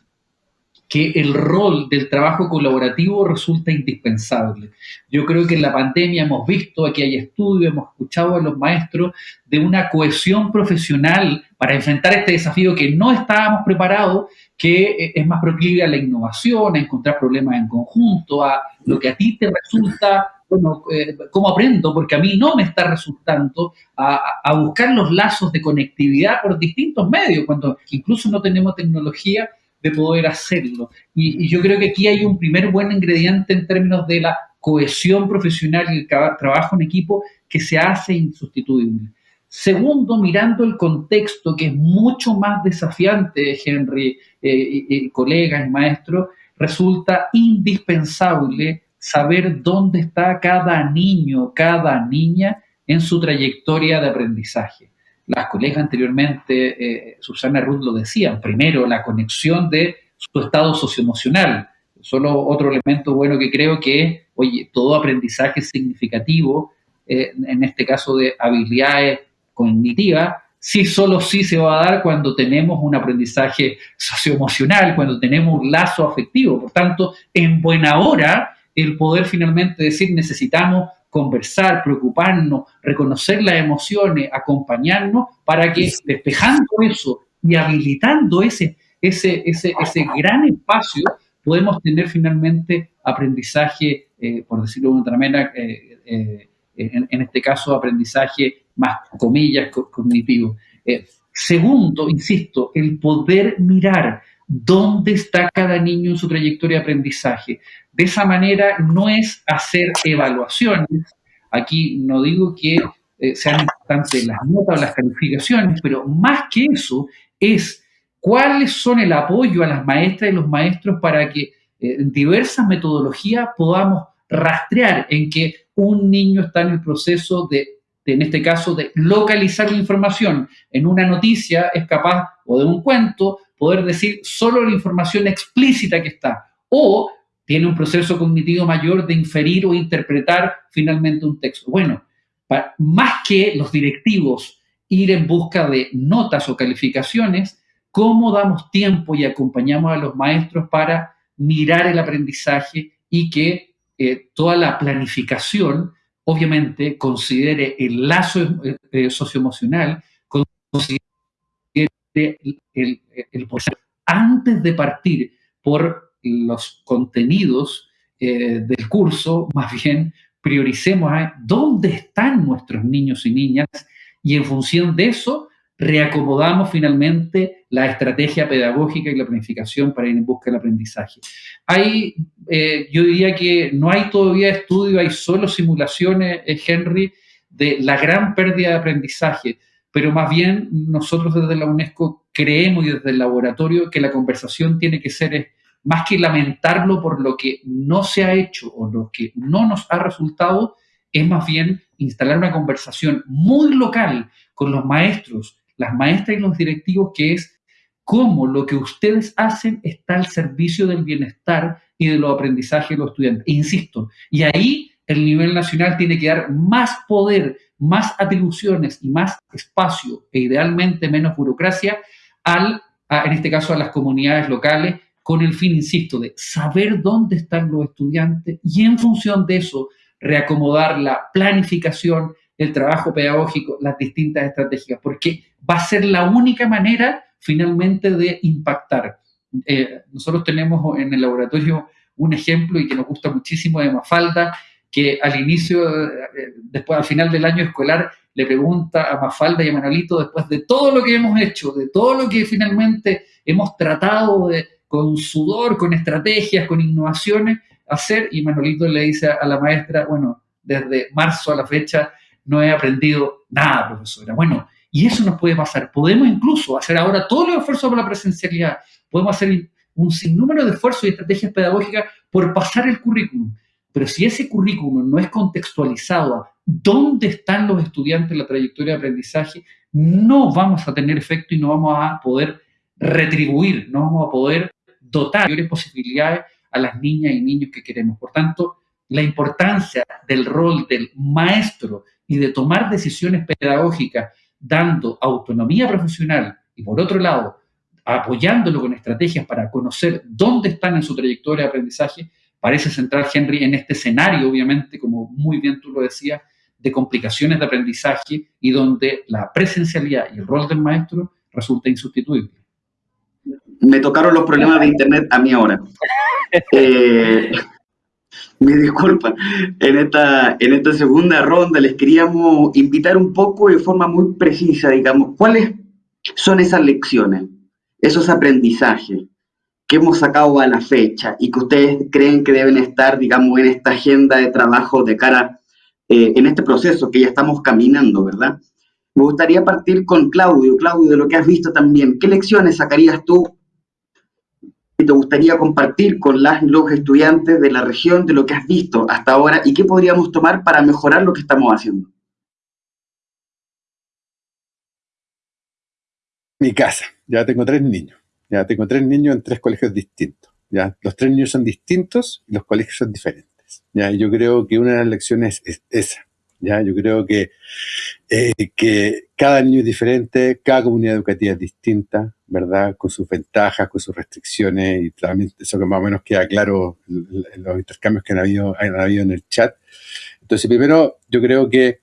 que el rol del trabajo colaborativo resulta indispensable. Yo creo que en la pandemia hemos visto, aquí hay estudios, hemos escuchado a los maestros de una cohesión profesional para enfrentar este desafío que no estábamos preparados, que eh, es más proclive a la innovación, a encontrar problemas en conjunto, a lo que a ti te resulta bueno, eh, ¿cómo aprendo? Porque a mí no me está resultando a, a, buscar los lazos de conectividad por distintos medios, cuando incluso no tenemos tecnología de poder hacerlo. Y, yo creo que aquí hay un primer buen ingrediente en términos de la cohesión profesional y el trabajo en equipo que se hace insustituible. Segundo, mirando el contexto que es mucho más desafiante, Henry, eh, colegas, maestros, resulta indispensable saber dónde está cada niño, cada niña en su trayectoria de aprendizaje las colegas anteriormente, eh, Susana Ruth lo decían, primero la conexión de su estado socioemocional. Solo otro elemento bueno que creo que, oye, todo aprendizaje significativo, eh, en este caso de habilidades cognitivas, sí, solo sí se va a dar cuando tenemos un aprendizaje socioemocional, cuando tenemos un lazo afectivo. Por tanto, en buena hora, el poder finalmente decir necesitamos conversar, preocuparnos, reconocer las emociones, acompañarnos para que despejando eso y habilitando ese, ese, ese, ese gran espacio, podemos tener finalmente aprendizaje, eh, por decirlo de otra manera, eh, eh, en, este caso aprendizaje más, comillas, cognitivo. segundo, insisto, el poder mirar dónde está cada niño en su trayectoria de aprendizaje. De esa manera no es hacer evaluaciones. Aquí no digo que eh, sean importantes las notas o las calificaciones, pero más que eso es cuáles son el apoyo a las maestras y los maestros para que eh, en diversas metodologías podamos rastrear en que un niño está en el proceso de, en este caso, de localizar la información. En una noticia es capaz, o de un cuento, poder decir solo la información explícita que está. O tiene un proceso cognitivo mayor de inferir o interpretar finalmente un texto. Bueno, más que los directivos ir en busca de notas o calificaciones, ¿cómo damos tiempo y acompañamos a los maestros para mirar el aprendizaje y que eh, toda la planificación, obviamente, considere el lazo eh, eh, socioemocional, considere el, el antes de partir por los contenidos eh, del curso, más bien prioricemos a dónde están nuestros niños y niñas y en función de eso reacomodamos finalmente la estrategia pedagógica y la planificación para ir en busca del aprendizaje. Hay, eh, yo diría que no hay todavía estudio, hay solo simulaciones, eh, Henry, de la gran pérdida de aprendizaje, pero más bien nosotros desde la UNESCO creemos y desde el laboratorio que la conversación tiene que ser más que lamentarlo por lo que no se ha hecho o lo que no nos ha resultado, es más bien instalar una conversación muy local con los maestros, las maestras y los directivos, que es cómo lo que ustedes hacen está al servicio del bienestar y de los aprendizajes de los estudiantes. insisto, y ahí el nivel nacional tiene que dar más poder, más atribuciones y más espacio, e idealmente menos burocracia, al, en este caso a las comunidades locales con el fin, insisto, de saber dónde están los estudiantes y en función de eso reacomodar la planificación, el trabajo pedagógico, las distintas estrategias, porque va a ser la única manera finalmente de impactar. Eh, nosotros tenemos en el laboratorio un ejemplo y que nos gusta muchísimo de Mafalda, que al inicio, eh, después al final del año escolar, le pregunta a Mafalda y a Manolito, después de todo lo que hemos hecho, de todo lo que finalmente hemos tratado de, con sudor, con estrategias, con innovaciones, hacer, y Manolito le dice a la maestra, bueno, desde marzo a la fecha no he aprendido nada, profesora. Bueno, y eso nos puede pasar. Podemos incluso hacer ahora todos los esfuerzos por la presencialidad, podemos hacer un sinnúmero de esfuerzos y estrategias pedagógicas por pasar el currículum. Pero si ese currículum no es contextualizado a dónde están los estudiantes en la trayectoria de aprendizaje, no vamos a tener efecto y no vamos a poder retribuir, no vamos a poder dotar mayores posibilidades a las niñas y niños que queremos. Por tanto, la importancia del rol del maestro y de tomar decisiones pedagógicas dando autonomía profesional y por otro lado apoyándolo con estrategias para conocer dónde están en su trayectoria de aprendizaje, parece centrar Henry en este escenario, obviamente, como muy bien tú lo decías, de complicaciones de aprendizaje y donde la presencialidad y el rol del maestro resulta insustituible. Me tocaron los problemas de Internet a mí ahora. Eh, me disculpa, en esta, en esta segunda ronda les queríamos invitar un poco de forma muy precisa, digamos, ¿cuáles son esas lecciones? esos aprendizajes que hemos sacado a la fecha y que ustedes creen que deben estar, digamos, en esta agenda de trabajo de cara, eh, en este proceso que ya estamos caminando, ¿verdad? Me gustaría partir con Claudio. Claudio, de lo que has visto también, ¿qué lecciones sacarías tú y te gustaría compartir con las los estudiantes de la región de lo que has visto hasta ahora y qué podríamos tomar para mejorar lo que estamos haciendo? Mi casa ya tengo tres niños. Ya tengo tres niños en tres colegios distintos. ¿ya? Los tres niños son distintos y los colegios son diferentes. ¿ya? Yo creo que una de las lecciones es esa. ¿Ya? Yo creo que, eh, que cada niño es diferente, cada comunidad educativa es distinta, ¿verdad? Con sus ventajas, con sus restricciones y también eso que más o menos queda claro en los intercambios que han habido, han habido en el chat. Entonces, primero, yo creo que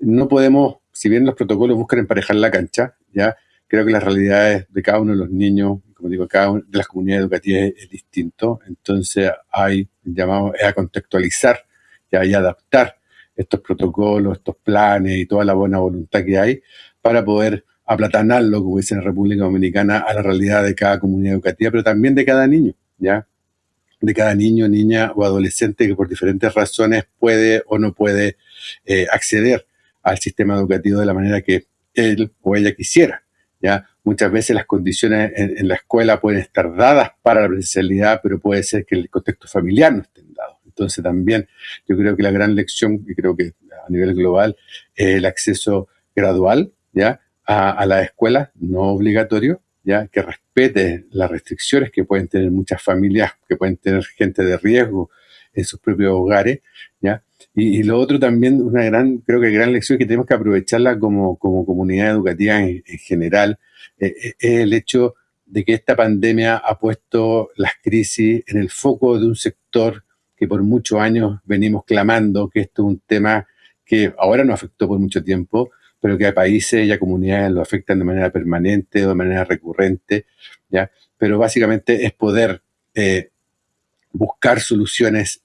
no podemos, si bien los protocolos buscan emparejar la cancha, ¿ya? creo que las realidades de cada uno de los niños, como digo, cada una de las comunidades educativas es, distinto. Entonces hay, llamado, a contextualizar y a adaptar estos protocolos, estos planes y toda la buena voluntad que hay para poder aplatanarlo, como dice en la República Dominicana, a la realidad de cada comunidad educativa, pero también de cada niño, ¿ya? De cada niño, niña o adolescente que por diferentes razones puede o no puede eh, acceder al sistema educativo de la manera que él o ella quisiera. ¿ya? Muchas veces las condiciones en, la escuela pueden estar dadas para la presencialidad, pero puede ser que el contexto familiar no esté dado. Entonces también yo creo que la gran lección, y creo que a nivel global, es el acceso gradual ¿ya? A, la escuela, no obligatorio, ¿ya? que respete las restricciones que pueden tener muchas familias, que pueden tener gente de riesgo en sus propios hogares, ¿ya? Y, lo otro también, una gran, creo que gran lección que tenemos que aprovecharla como, como comunidad educativa en, general, eh, eh, es el hecho de que esta pandemia ha puesto las crisis en el foco de un sector que por muchos años venimos clamando que esto es un tema que ahora nos afectó por mucho tiempo, pero que a países y a comunidades lo afectan de manera permanente o de manera recurrente, ¿ya? Pero básicamente es poder eh, buscar soluciones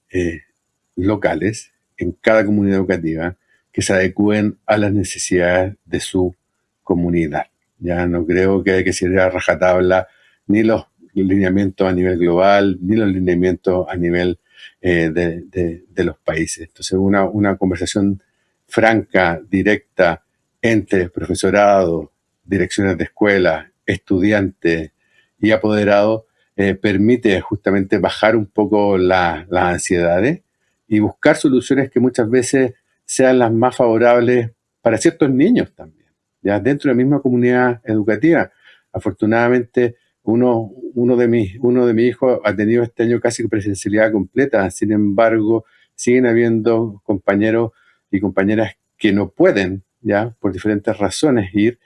locales en cada comunidad educativa que se adecúen a las necesidades de su comunidad. Ya no creo que hay que seguir a rajatabla ni los lineamientos a nivel global, ni los lineamientos a nivel eh, de, los países. Entonces, una, una conversación franca, directa, entre profesorado, direcciones de escuela, estudiantes y apoderados, eh, permite justamente bajar un poco las ansiedades y buscar soluciones que muchas veces sean las más favorables para ciertos niños también, ya dentro de la misma comunidad educativa. Afortunadamente, uno, uno, de mis, uno de mis hijos ha tenido este año casi presencialidad completa, sin embargo, siguen habiendo compañeros y compañeras que no pueden, ya, por diferentes razones ir,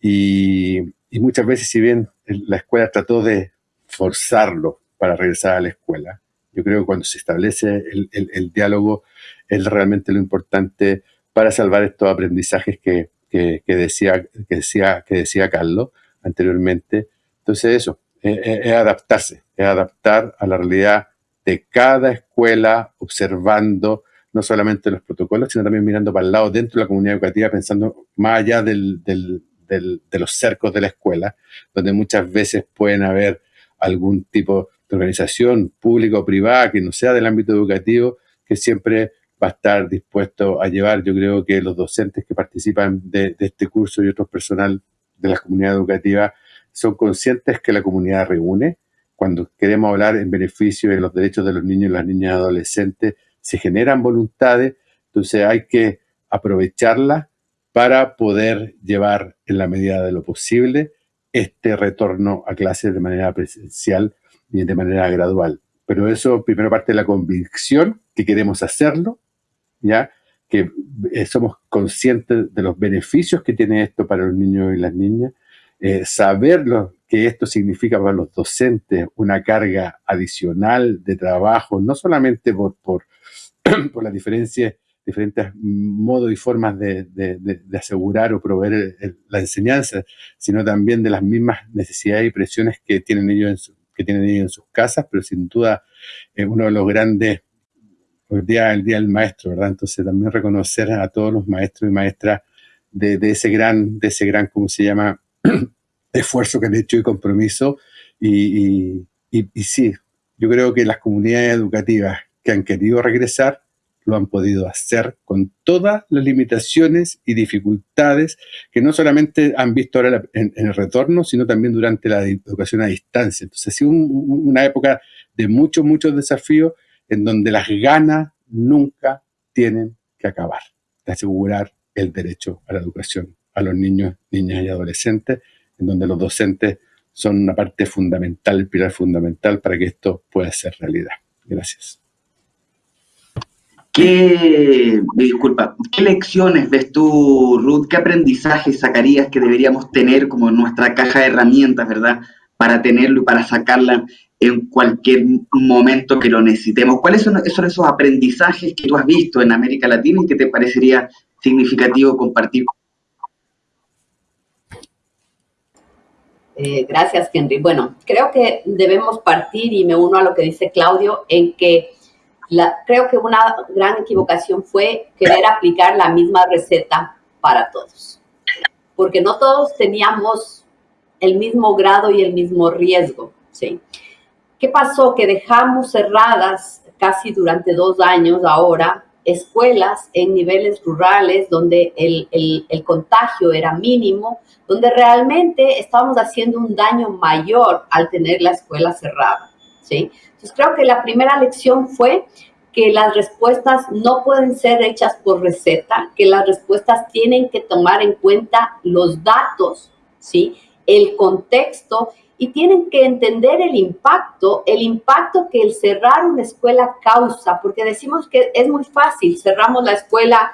y, muchas veces, si bien la escuela trató de forzarlo para regresar a la escuela, yo creo que cuando se establece el, diálogo es realmente lo importante para salvar estos aprendizajes que, decía, que, decía, que decía Carlos anteriormente. Entonces eso, es, adaptarse, es adaptar a la realidad de cada escuela, observando no solamente los protocolos, sino también mirando para el lado dentro de la comunidad educativa, pensando más allá del, de los cercos de la escuela, donde muchas veces pueden haber algún tipo de organización pública o privada que no sea del ámbito educativo, que siempre va a estar dispuesto a llevar. Yo creo que los docentes que participan de, este curso y otros personal de la comunidad educativa son conscientes que la comunidad reúne. Cuando queremos hablar en beneficio de los derechos de los niños y las niñas adolescentes, se generan voluntades, entonces hay que aprovecharlas para poder llevar en la medida de lo posible este retorno a clases de manera presencial y de manera gradual. Pero eso primero parte de la convicción que queremos hacerlo, ya que eh, somos conscientes de los beneficios que tiene esto para los niños y las niñas, eh, saber lo que esto significa para los docentes, una carga adicional de trabajo, no solamente por, por, las diferencias diferentes modos y formas de, asegurar o proveer la enseñanza, sino también de las mismas necesidades y presiones que tienen ellos en, que tienen ellos en sus casas, pero sin duda es uno de los grandes, el día, el día del maestro, ¿verdad? Entonces también reconocer a todos los maestros y maestras de, ese gran, de ese gran, ¿cómo se llama?, esfuerzo que han hecho y compromiso. y sí, yo creo que las comunidades educativas que han querido regresar lo han podido hacer con todas las limitaciones y dificultades que no solamente han visto ahora en, el retorno, sino también durante la educación a distancia. Entonces ha sido una época de muchos, muchos desafíos en donde las ganas nunca tienen que acabar de asegurar el derecho a la educación a los niños, niñas y adolescentes, en donde los docentes son una parte fundamental, el pilar fundamental para que esto pueda ser realidad. Gracias. ¿Qué, disculpa, qué lecciones ves tú, Ruth? ¿Qué aprendizajes sacarías que deberíamos tener como nuestra caja de herramientas, verdad? Para tenerlo y para sacarla en cualquier momento que lo necesitemos. ¿Cuáles son esos, aprendizajes que tú has visto en América Latina y que te parecería significativo compartir? Eh, gracias, Henry. Bueno, creo que debemos partir, y me uno a lo que dice Claudio, en que creo que una gran equivocación fue querer aplicar la misma receta para todos, porque no todos teníamos el mismo grado y el mismo riesgo, ¿sí? ¿Qué pasó? Que dejamos cerradas casi durante dos años ahora escuelas en niveles rurales donde el, el, contagio era mínimo, donde realmente estábamos haciendo un daño mayor al tener la escuela cerrada, ¿sí? creo que la primera lección fue que las respuestas no pueden ser hechas por receta, que las respuestas tienen que tomar en cuenta los datos, ¿sí? el contexto y tienen que entender el impacto, el impacto que el cerrar una escuela causa, porque decimos que es muy fácil, cerramos la escuela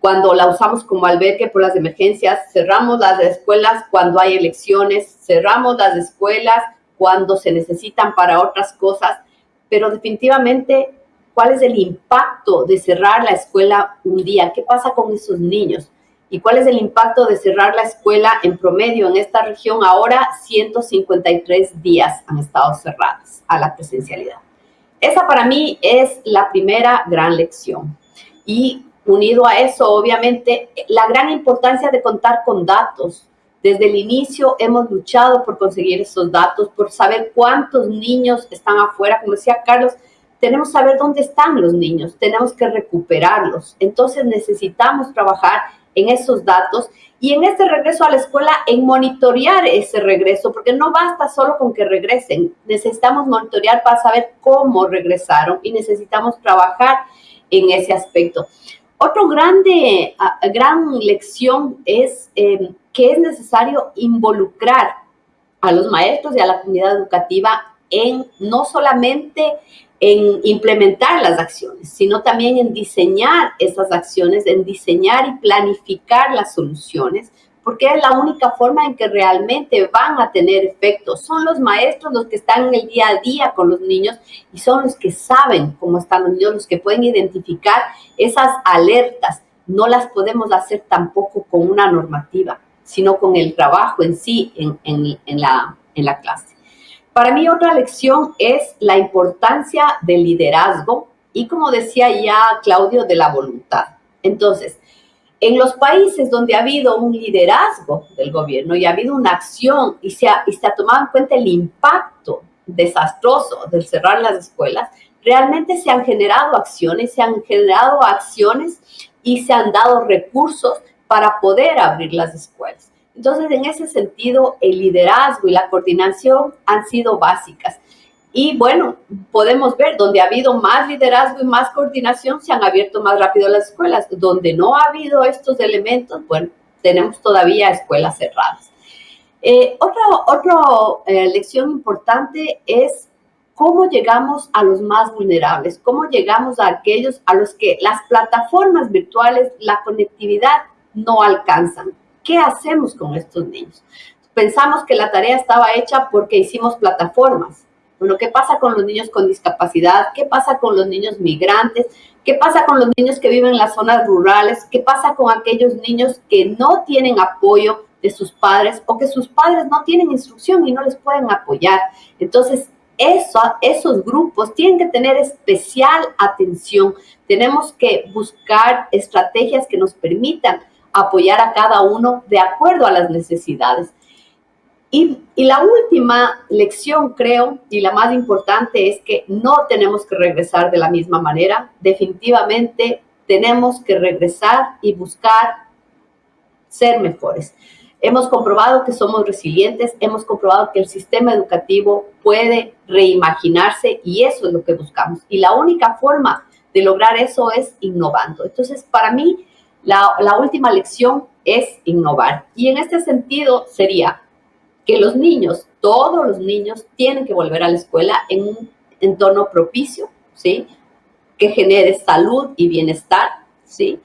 cuando la usamos como albergue por las emergencias, cerramos las escuelas cuando hay elecciones, cerramos las escuelas cuando se necesitan para otras cosas, pero definitivamente, ¿cuál es el impacto de cerrar la escuela un día? ¿Qué pasa con esos niños? ¿Y cuál es el impacto de cerrar la escuela en promedio en esta región? Ahora 153 días han estado cerradas a la presencialidad. Esa para mí es la primera gran lección. Y unido a eso, obviamente, la gran importancia de contar con datos, desde el inicio hemos luchado por conseguir esos datos, por saber cuántos niños están afuera. Como decía Carlos, tenemos que saber dónde están los niños, tenemos que recuperarlos. Entonces necesitamos trabajar en esos datos y en este regreso a la escuela, en monitorear ese regreso, porque no basta solo con que regresen, necesitamos monitorear para saber cómo regresaron y necesitamos trabajar en ese aspecto. Otro grande, gran lección es eh, que es necesario involucrar a los maestros y a la comunidad educativa en no solamente en implementar las acciones, sino también en diseñar esas acciones, en diseñar y planificar las soluciones, porque es la única forma en que realmente van a tener efecto. Son los maestros los que están en el día a día con los niños y son los que saben cómo están los niños, los que pueden identificar esas alertas no las podemos hacer tampoco con una normativa, sino con el trabajo en sí en, en, la, en la clase. Para mí otra lección es la importancia del liderazgo y como decía ya Claudio, de la voluntad. Entonces, en los países donde ha habido un liderazgo del gobierno y ha habido una acción y se ha, tomado en cuenta el impacto desastroso del cerrar las escuelas, realmente se han generado acciones, se han generado acciones y se han dado recursos para poder abrir las escuelas. Entonces, en ese sentido, el liderazgo y la coordinación han sido básicas. Y bueno, podemos ver, donde ha habido más liderazgo y más coordinación, se han abierto más rápido las escuelas. Donde no ha habido estos elementos, bueno, tenemos todavía escuelas cerradas. Eh, otra otro, eh, lección importante es cómo llegamos a los más vulnerables, cómo llegamos a aquellos a los que las plataformas virtuales, la conectividad no alcanzan. ¿Qué hacemos con estos niños? Pensamos que la tarea estaba hecha porque hicimos plataformas. Bueno, ¿qué pasa con los niños con discapacidad? ¿Qué pasa con los niños migrantes? ¿Qué pasa con los niños que viven en las zonas rurales? ¿Qué pasa con aquellos niños que no tienen apoyo de sus padres o que sus padres no tienen instrucción y no les pueden apoyar? Entonces, eso, esos grupos tienen que tener especial atención. Tenemos que buscar estrategias que nos permitan apoyar a cada uno de acuerdo a las necesidades. Y, la última lección, creo, y la más importante, es que no tenemos que regresar de la misma manera. Definitivamente tenemos que regresar y buscar ser mejores. Hemos comprobado que somos resilientes, hemos comprobado que el sistema educativo puede reimaginarse y eso es lo que buscamos. Y la única forma de lograr eso es innovando. Entonces, para mí, la, última lección es innovar. Y en este sentido sería que los niños, todos los niños, tienen que volver a la escuela en un entorno propicio, ¿sí? Que genere salud y bienestar, ¿sí?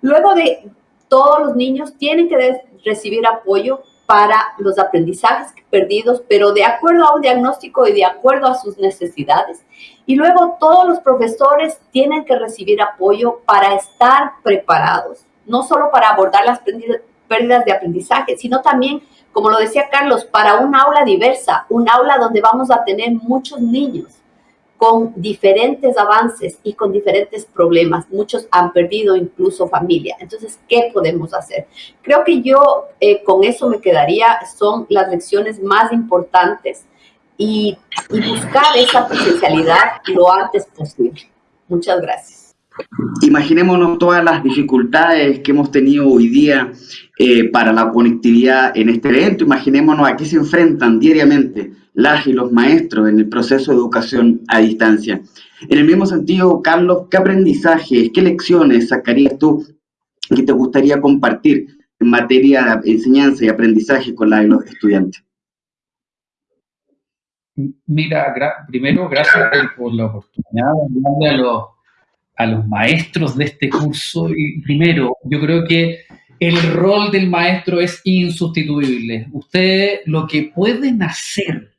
Luego de todos los niños tienen que recibir apoyo para los aprendizajes perdidos, pero de acuerdo a un diagnóstico y de acuerdo a sus necesidades. Y luego todos los profesores tienen que recibir apoyo para estar preparados, no solo para abordar las pérdidas de aprendizaje, sino también, como lo decía Carlos, para un aula diversa, un aula donde vamos a tener muchos niños con diferentes avances y con diferentes problemas. Muchos han perdido incluso familia. Entonces, ¿qué podemos hacer? Creo que yo eh, con eso me quedaría, son las lecciones más importantes y, buscar esa presencialidad lo antes posible. Muchas gracias. Imaginémonos todas las dificultades que hemos tenido hoy día eh, para la conectividad en este evento. Imaginémonos a qué se enfrentan diariamente las y los maestros en el proceso de educación a distancia. En el mismo sentido, Carlos, ¿qué aprendizajes, qué lecciones sacarías tú que te gustaría compartir en materia de enseñanza y aprendizaje con la de los estudiantes? Mira, primero, gracias por, la oportunidad de los, a los maestros de este curso. Y primero, yo creo que el rol del maestro es insustituible. Ustedes lo que pueden hacer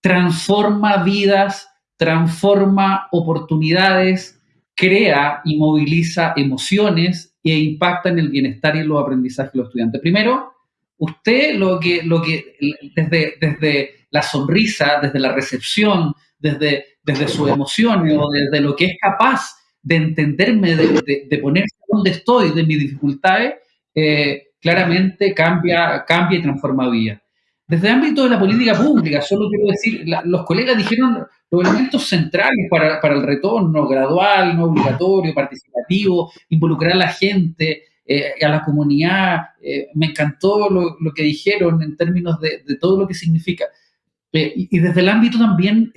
transforma vidas, transforma oportunidades, crea y moviliza emociones e impacta en el bienestar y los aprendizajes de los estudiantes. Primero, usted lo que, lo que desde, desde la sonrisa, desde la recepción, desde, desde sus emociones o desde lo que es capaz de entenderme, de, de, ponerse donde estoy, de mis dificultades, eh, claramente cambia, cambia y transforma vida. Desde el ámbito de la política pública, solo quiero decir, los colegas dijeron los elementos centrales para, para, el retorno gradual, no obligatorio, participativo, involucrar a la gente, eh, a la comunidad. Eh, me encantó lo, lo, que dijeron en términos de, de todo lo que significa. y, y, desde el ámbito también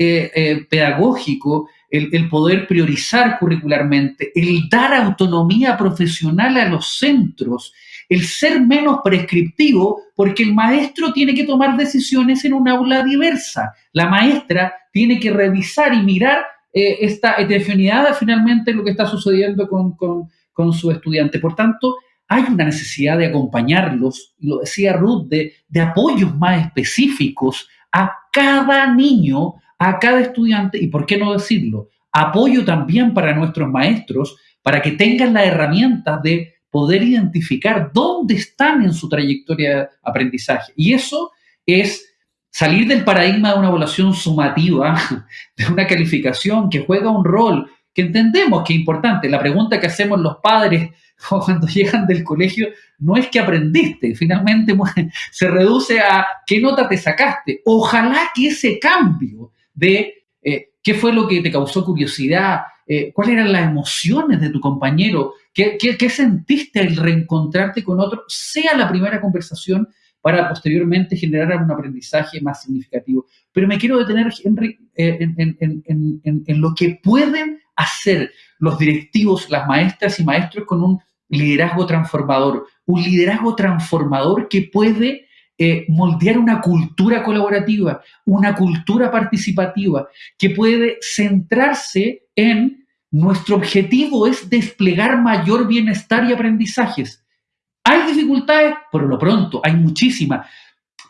pedagógico, el, poder priorizar curricularmente, el dar autonomía profesional a los centros, el ser menos prescriptivo, porque el maestro tiene que tomar decisiones en un aula diversa. La maestra tiene que revisar y mirar eh, esta heterogeneidad finalmente lo que está sucediendo con, con, su estudiante. Por tanto, hay una necesidad de acompañarlos, lo decía Ruth, de, de apoyos más específicos a cada niño, a cada estudiante y, ¿por qué no decirlo? Apoyo también para nuestros maestros, para que tengan las herramientas de poder identificar dónde están en su trayectoria de aprendizaje. Y eso es salir del paradigma de una evaluación sumativa, de una calificación que juega un rol que entendemos que es importante. La pregunta que hacemos los padres cuando llegan del colegio no es que aprendiste, finalmente se reduce a qué nota te sacaste. Ojalá que ese cambio de eh, qué fue lo que te causó curiosidad, eh, cuáles eran las emociones de tu compañero, ¿Qué, qué, sentiste al reencontrarte con otro, sea la primera conversación para posteriormente generar un aprendizaje más significativo. Pero me quiero detener, Henry, eh, en, lo que pueden hacer los directivos, las maestras y maestros con un liderazgo transformador. Un liderazgo transformador que puede eh, moldear una cultura colaborativa, una cultura participativa, que puede centrarse en nuestro objetivo es desplegar mayor bienestar y aprendizajes. Hay dificultades, por lo pronto, hay muchísimas,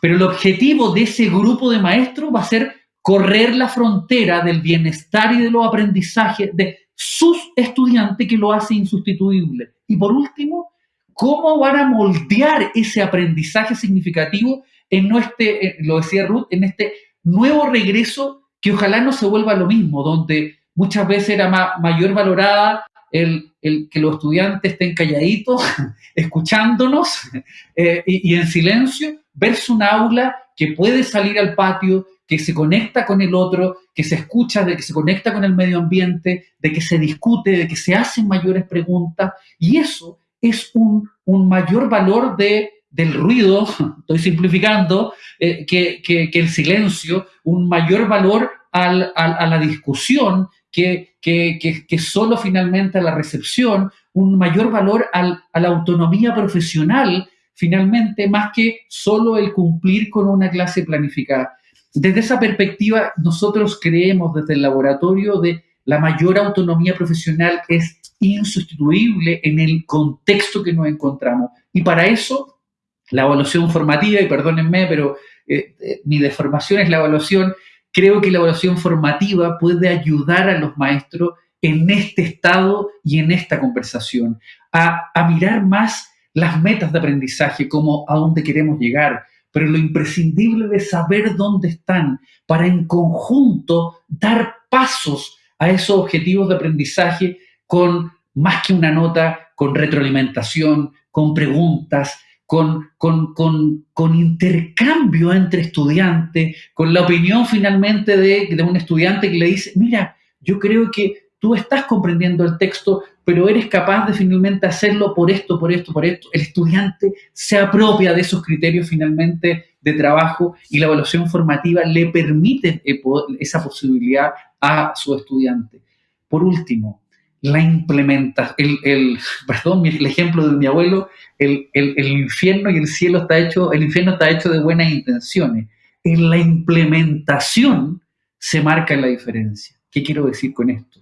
pero el objetivo de ese grupo de maestros va a ser correr la frontera del bienestar y de los aprendizajes de sus estudiantes que lo hace insustituible. Y por último, cómo van a moldear ese aprendizaje significativo en nuestro, lo decía Ruth, en este nuevo regreso que ojalá no se vuelva lo mismo, donde muchas veces era mayor valorada el, que los estudiantes estén calladitos, escuchándonos eh, y, en silencio, versus un aula que puede salir al patio, que se conecta con el otro, que se escucha, de que se conecta con el medio ambiente, de que se discute, de que se hacen mayores preguntas. Y eso es un, mayor valor de, del ruido, estoy simplificando, eh, que, el silencio, un mayor valor a la discusión que, que, solo finalmente a la recepción, un mayor valor a la autonomía profesional, finalmente, más que solo el cumplir con una clase planificada. Desde esa perspectiva, nosotros creemos desde el laboratorio de la mayor autonomía profesional es insustituible en el contexto que nos encontramos. Y para eso, la evaluación formativa, y perdónenme, pero eh, eh, mi deformación es la evaluación, creo que la evaluación formativa puede ayudar a los maestros en este estado y en esta conversación, a, mirar más las metas de aprendizaje, como a dónde queremos llegar, pero lo imprescindible de saber dónde están para en conjunto dar pasos a esos objetivos de aprendizaje con más que una nota, con retroalimentación, con preguntas, con, con, intercambio entre estudiantes, con la opinión finalmente de, de un estudiante que le dice, mira, yo creo que tú estás comprendiendo el texto, pero eres capaz de finalmente hacerlo por esto, por esto, por esto. El estudiante se apropia de esos criterios finalmente de trabajo y la evaluación formativa le permite eh, esa posibilidad a su estudiante. Por último, la implementación, el, el, perdón, el ejemplo de mi abuelo, el, el, el, infierno y el cielo está hecho, el infierno está hecho de buenas intenciones. En la implementación se marca la diferencia. ¿Qué quiero decir con esto?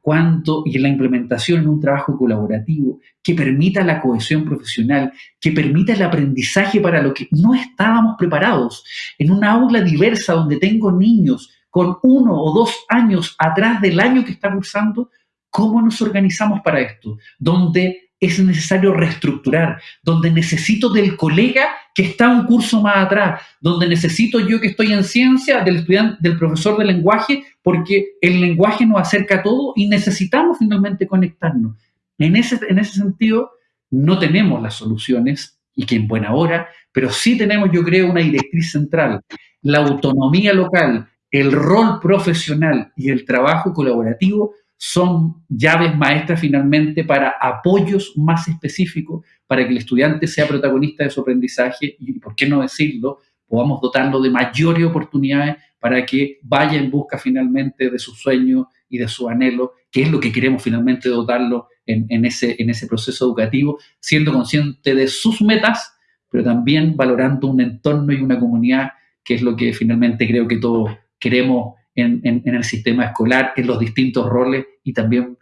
Cuánto, y en la implementación en un trabajo colaborativo que permita la cohesión profesional, que permita el aprendizaje para lo que no estábamos preparados. En una aula diversa donde tengo niños con uno o dos años atrás del año que están cursando, ¿Cómo nos organizamos para esto? Donde es necesario reestructurar, donde necesito del colega que está un curso más atrás, donde necesito yo que estoy en ciencia del estudiante, del profesor de lenguaje, porque el lenguaje nos acerca a todo y necesitamos finalmente conectarnos. En ese, en ese sentido, no tenemos las soluciones y que en buena hora, pero sí tenemos, yo creo, una directriz central, la autonomía local, el rol profesional y el trabajo colaborativo son llaves maestras finalmente para apoyos más específicos para que el estudiante sea protagonista de su aprendizaje y, por qué no decirlo, podamos dotarlo de mayores oportunidades para que vaya en busca finalmente de su sueño y de su anhelo, que es lo que queremos finalmente dotarlo en, ese, en ese proceso educativo, siendo consciente de sus metas, pero también valorando un entorno y una comunidad, que es lo que finalmente creo que todos queremos en, el sistema escolar, en los distintos roles y también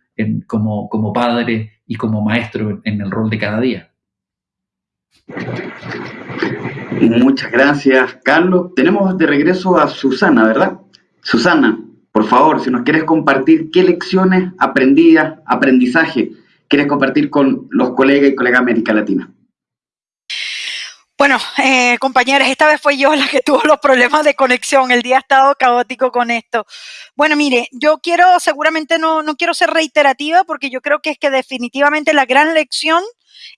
como, como padre y como maestro en el rol de cada día. Muchas gracias, Carlos. Tenemos de regreso a Susana, ¿verdad? Susana, por favor, si nos quieres compartir qué lecciones aprendidas, aprendizaje quieres compartir con los colegas y colegas de América Latina. Bueno, eh, compañeras, esta vez fue yo la que tuvo los problemas de conexión. El día ha estado caótico con esto. Bueno, mire, yo quiero, seguramente no, no quiero ser reiterativa porque yo creo que es que definitivamente la gran lección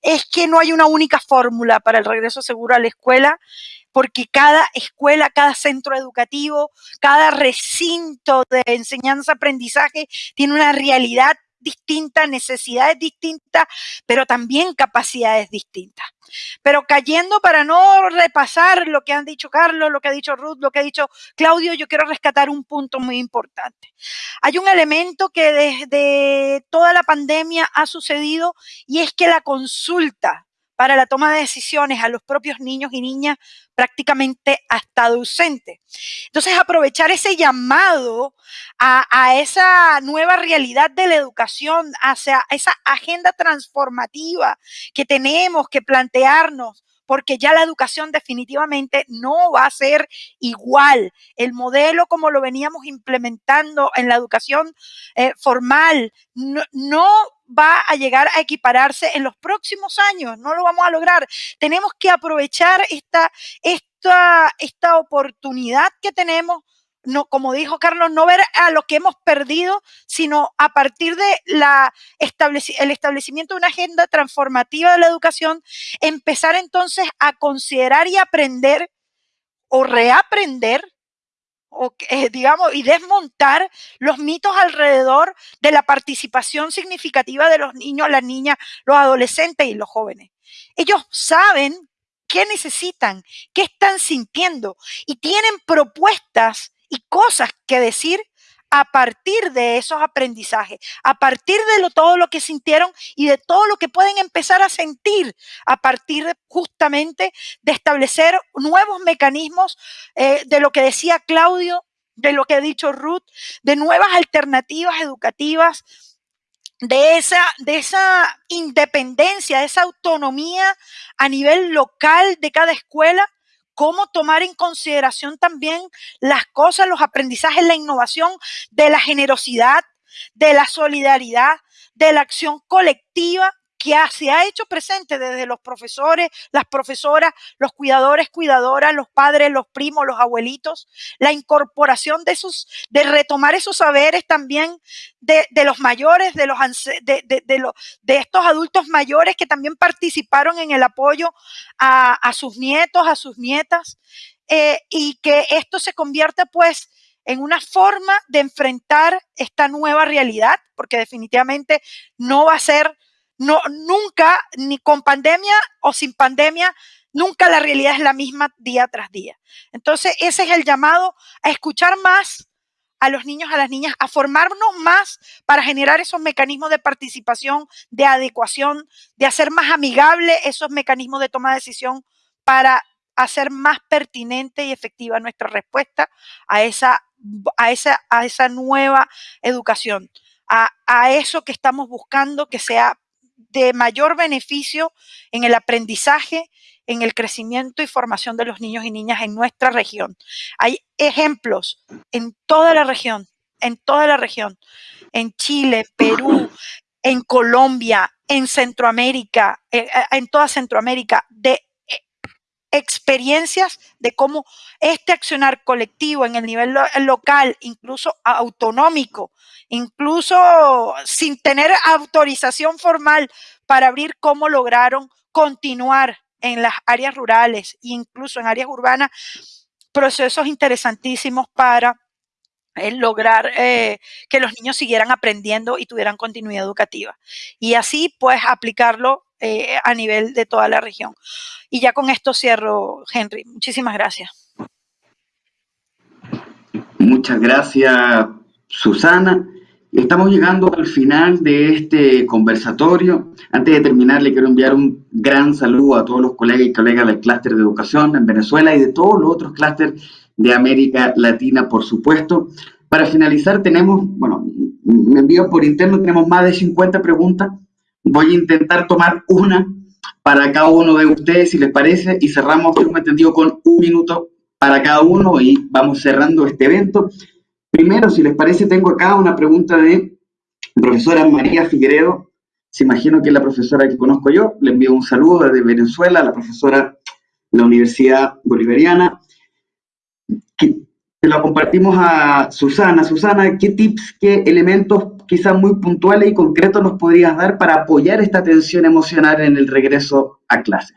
es que no hay una única fórmula para el regreso seguro a la escuela porque cada escuela, cada centro educativo, cada recinto de enseñanza-aprendizaje tiene una realidad distinta, necesidades distintas, pero también capacidades distintas. Pero cayendo para no repasar lo que han dicho Carlos, lo que ha dicho Ruth, lo que ha dicho Claudio, yo quiero rescatar un punto muy importante. Hay un elemento que desde toda la pandemia ha sucedido y es que la consulta para la toma de decisiones a los propios niños y niñas prácticamente hasta ausente. Entonces, aprovechar ese llamado a, a, esa nueva realidad de la educación, hacia esa agenda transformativa que tenemos que plantearnos porque ya la educación definitivamente no va a ser igual. El modelo como lo veníamos implementando en la educación eh, formal no, va a llegar a equipararse en los próximos años, no lo vamos a lograr. Tenemos que aprovechar esta, esta, esta oportunidad que tenemos no, como dijo Carlos, no ver a lo que hemos perdido, sino a partir de la el establecimiento de una agenda transformativa de la educación, empezar entonces a considerar y aprender o reaprender o, eh, digamos, y desmontar los mitos alrededor de la participación significativa de los niños, las niñas, los adolescentes y los jóvenes. Ellos saben qué necesitan, qué están sintiendo y tienen propuestas y cosas que decir a partir de esos aprendizajes, a partir de todo lo que sintieron y de todo lo que pueden empezar a sentir a partir justamente de establecer nuevos mecanismos eh, de lo que decía Claudio, de lo que ha dicho Ruth, de nuevas alternativas educativas, de esa, de esa independencia, de esa autonomía a nivel local de cada escuela cómo tomar en consideración también las cosas, los aprendizajes, la innovación de la generosidad, de la solidaridad, de la acción colectiva que se ha hecho presente desde los profesores, las profesoras, los cuidadores, cuidadoras, los padres, los primos, los abuelitos, la incorporación de esos, de retomar esos saberes también de, los mayores, de los de, estos adultos mayores que también participaron en el apoyo a, sus nietos, a sus nietas, eh, y que esto se convierte pues en una forma de enfrentar esta nueva realidad, porque definitivamente no va a ser no, nunca, ni con pandemia o sin pandemia, nunca la realidad es la misma día tras día. Entonces, ese es el llamado a escuchar más a los niños, a las niñas, a formarnos más para generar esos mecanismos de participación, de adecuación, de hacer más amigable esos mecanismos de toma de decisión para hacer más pertinente y efectiva nuestra respuesta a esa, a esa, a esa nueva educación, a, a eso que estamos buscando que sea de mayor beneficio en el aprendizaje, en el crecimiento y formación de los niños y niñas en nuestra región. Hay ejemplos en toda la región, en toda la región, en Chile, Perú, en Colombia, en Centroamérica, eh, eh, en toda Centroamérica, de experiencias de cómo este accionar colectivo en el nivel local, incluso autonómico, incluso sin tener autorización formal para abrir, cómo lograron continuar en las áreas rurales e incluso en áreas urbanas, procesos interesantísimos para eh, lograr eh, que los niños siguieran aprendiendo y tuvieran continuidad educativa. Y así, pues, aplicarlo eh, a nivel de toda la región. Y ya con esto cierro, Henry. Muchísimas gracias. Muchas gracias, Susana. Estamos llegando al final de este conversatorio. Antes de terminar, le quiero enviar un gran saludo a todos los colegas y colegas del clúster de educación en Venezuela y de todos los otros clústeres de América Latina, por supuesto. Para finalizar, tenemos, bueno, me envío por interno, tenemos más de 50 preguntas Voy a intentar tomar una para cada uno de ustedes, si les parece, y cerramos, me entendido, con un minuto para cada uno y vamos cerrando este evento. Primero, si les parece, tengo acá una pregunta de profesora María Figueredo. se imagino que es la profesora que conozco yo, le envío un saludo desde Venezuela, la profesora de la Universidad Bolivariana. Que, lo compartimos a Susana. Susana, ¿qué tips, qué elementos quizás muy puntuales y concretos nos podrías dar para apoyar esta atención emocional en el regreso a clase?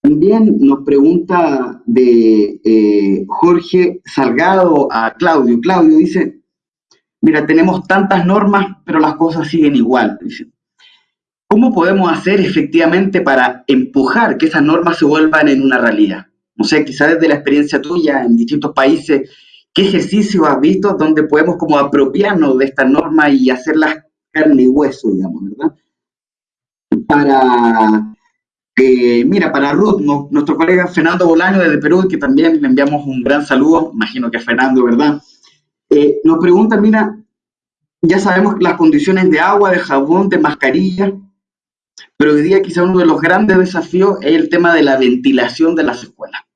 También nos pregunta de eh, Jorge Salgado a Claudio. Claudio dice, mira, tenemos tantas normas, pero las cosas siguen igual. ¿Cómo podemos hacer efectivamente para empujar que esas normas se vuelvan en una realidad? No sé, quizás desde la experiencia tuya en distintos países, ¿qué ejercicios has visto donde podemos como apropiarnos de estas normas y hacerlas carne y hueso, digamos, ¿verdad? Para mira, para Ruth, nuestro colega Fernando Bolaño desde Perú, que también le enviamos un gran saludo, imagino que Fernando, ¿verdad? Eh, nos pregunta, mira, ya sabemos las condiciones de agua, de jabón, de mascarilla, pero hoy día quizá uno de los grandes desafíos es el tema de la ventilación de las escuelas.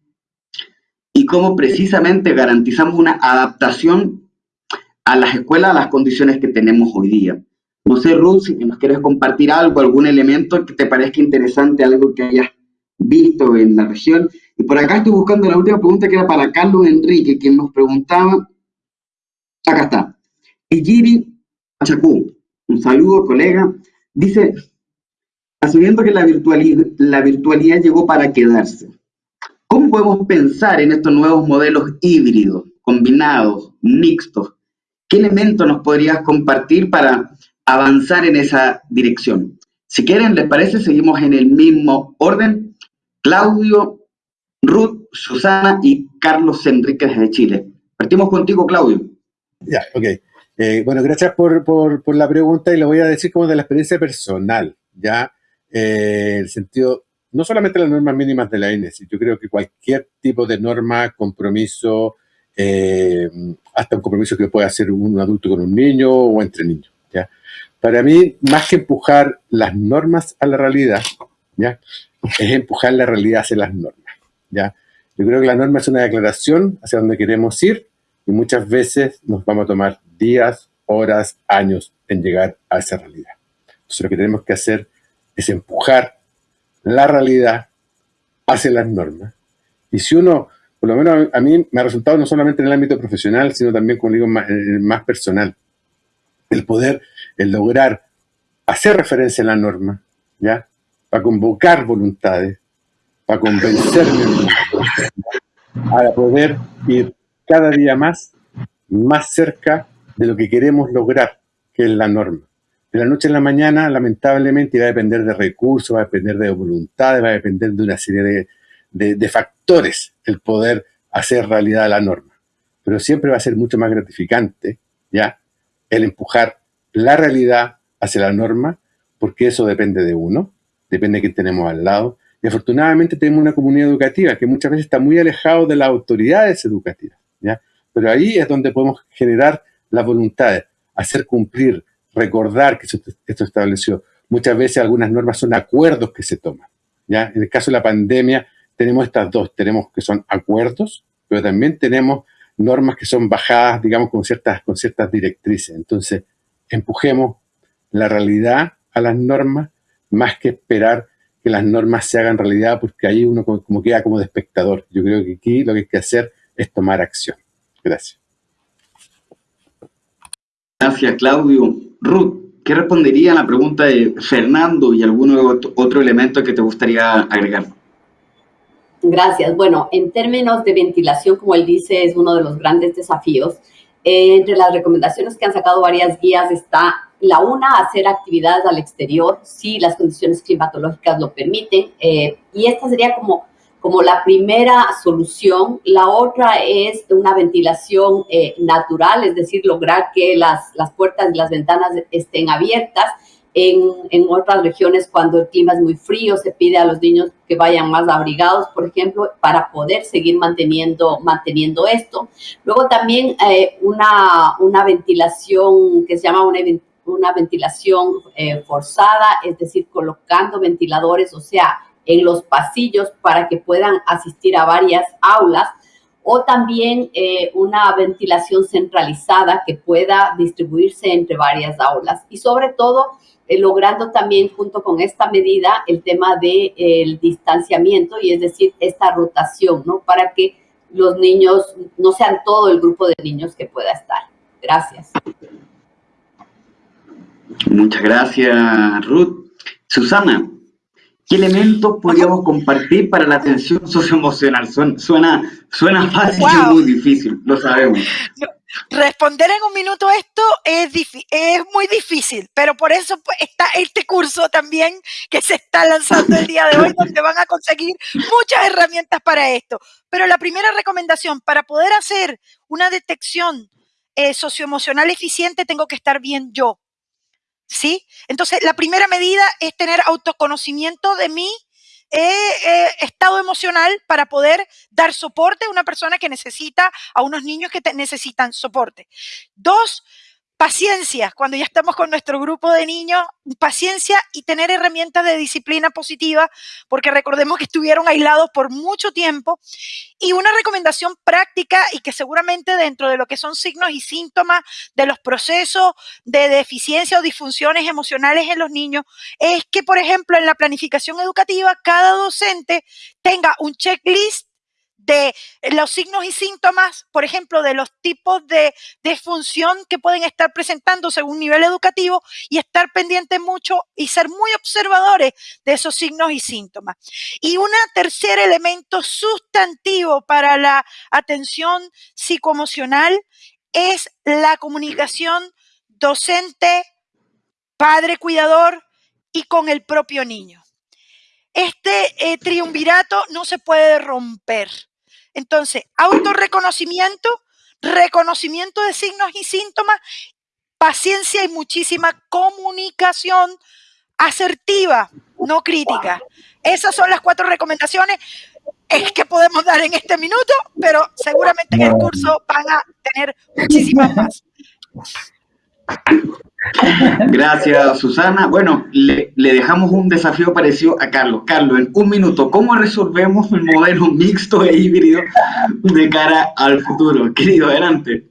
Cómo precisamente garantizamos una adaptación a las escuelas, a las condiciones que tenemos hoy día. No sé, Ruth, si nos quieres compartir algo, algún elemento que te parezca interesante, algo que hayas visto en la región. Y por acá estoy buscando la última pregunta que era para Carlos Enrique, quien nos preguntaba. Acá está. Ejiri Achacú, un saludo, colega. Dice, asumiendo que la virtualidad, la virtualidad llegó para quedarse, ¿cómo podemos pensar en estos nuevos modelos híbridos, combinados, mixtos? ¿Qué elementos nos podrías compartir para avanzar en esa dirección. Si quieren, ¿les parece? Seguimos en el mismo orden. Claudio, Ruth, Susana y Carlos Enríquez de Chile. Partimos contigo, Claudio. Ya, ok. Eh, bueno, gracias por, la pregunta y lo voy a decir como de la experiencia personal, ¿ya? Eh, el sentido, no solamente las normas mínimas de la INES, yo creo que cualquier tipo de norma, compromiso, eh, hasta un compromiso que pueda hacer un adulto con un niño o entre niños. Para mí, más que empujar las normas a la realidad, ¿ya? es empujar la realidad hacia las normas. ¿ya? Yo creo que la norma es una declaración hacia donde queremos ir y muchas veces nos vamos a tomar días, horas, años en llegar a esa realidad. Entonces lo que tenemos que hacer es empujar la realidad hacia las normas. Y si uno, por lo menos a mí me ha resultado no solamente en el ámbito profesional, sino también, como digo, más, más personal, el poder el lograr hacer referencia a la norma, ¿ya? Para convocar voluntades, para convencerme para poder ir cada día más, más cerca de lo que queremos lograr, que es la norma. De la noche a la mañana, lamentablemente, va a depender de recursos, va a depender de voluntades, va a depender de una serie de, factores el poder hacer realidad la norma. Pero siempre va a ser mucho más gratificante, ¿ya? El empujar la realidad hacia la norma, porque eso depende de uno, depende de quién tenemos al lado. Y afortunadamente tenemos una comunidad educativa que muchas veces está muy alejado de las autoridades educativas. ¿ya? Pero ahí es donde podemos generar las voluntades, hacer cumplir, recordar que esto estableció. Muchas veces algunas normas son acuerdos que se toman. ¿ya? En el caso de la pandemia tenemos estas dos, tenemos que son acuerdos, pero también tenemos normas que son bajadas, digamos, con ciertas, con ciertas directrices. Entonces, empujemos la realidad a las normas más que esperar que las normas se hagan realidad porque ahí uno como, queda como de espectador. Yo creo que aquí lo que hay que hacer es tomar acción. Gracias. Gracias, Claudio. Ruth, ¿qué respondería a la pregunta de Fernando y algún otro elemento que te gustaría agregar? Gracias. Bueno, en términos de ventilación, como él dice, es uno de los grandes desafíos. Eh, entre las recomendaciones que han sacado varias guías está la una, hacer actividades al exterior, si las condiciones climatológicas lo permiten. Eh, y esta sería como, como la primera solución. La otra es una ventilación eh, natural, es decir, lograr que las, las puertas y las ventanas estén abiertas en, otras regiones, cuando el clima es muy frío, se pide a los niños que vayan más abrigados, por ejemplo, para poder seguir manteniendo, manteniendo esto. Luego también eh, una, una ventilación que se llama una, una ventilación eh, forzada, es decir, colocando ventiladores, o sea, en los pasillos para que puedan asistir a varias aulas o también eh, una ventilación centralizada que pueda distribuirse entre varias aulas y sobre todo eh, logrando también junto con esta medida el tema del de, distanciamiento y es decir, esta rotación, ¿no? Para que los niños no sean todo el grupo de niños que pueda estar. Gracias. Muchas gracias, Ruth. Susana, ¿qué elementos podríamos compartir para la atención socioemocional? Suena, suena, fácil y muy difícil, lo sabemos. Responder en un minuto esto es, es muy difícil, pero por eso pues, está este curso también que se está lanzando el día de hoy, donde van a conseguir muchas herramientas para esto. Pero la primera recomendación, para poder hacer una detección eh, socioemocional eficiente, tengo que estar bien yo. ¿Sí? Entonces, la primera medida es tener autoconocimiento de mí eh, estado emocional para poder dar soporte a una persona que necesita, a unos niños que necesitan soporte. Dos, paciencia, cuando ya estamos con nuestro grupo de niños, paciencia y tener herramientas de disciplina positiva, porque recordemos que estuvieron aislados por mucho tiempo. Y una recomendación práctica y que seguramente dentro de lo que son signos y síntomas de los procesos de deficiencia o disfunciones emocionales en los niños, es que, por ejemplo, en la planificación educativa, cada docente tenga un checklist de los signos y síntomas, por ejemplo, de los tipos de, función que pueden estar presentando según nivel educativo y estar pendiente mucho y ser muy observadores de esos signos y síntomas. Y un tercer elemento sustantivo para la atención psicoemocional es la comunicación docente, padre cuidador y con el propio niño. Este eh, triunvirato no se puede romper. Entonces, autorreconocimiento, reconocimiento de signos y síntomas, paciencia y muchísima comunicación asertiva, no crítica. Esas son las cuatro recomendaciones es que podemos dar en este minuto, pero seguramente en el curso van a tener muchísimas más. Gracias, Susana. Bueno, le, dejamos un desafío parecido a Carlos. Carlos, en un minuto, ¿cómo resolvemos el modelo mixto e híbrido de cara al futuro? Querido, adelante.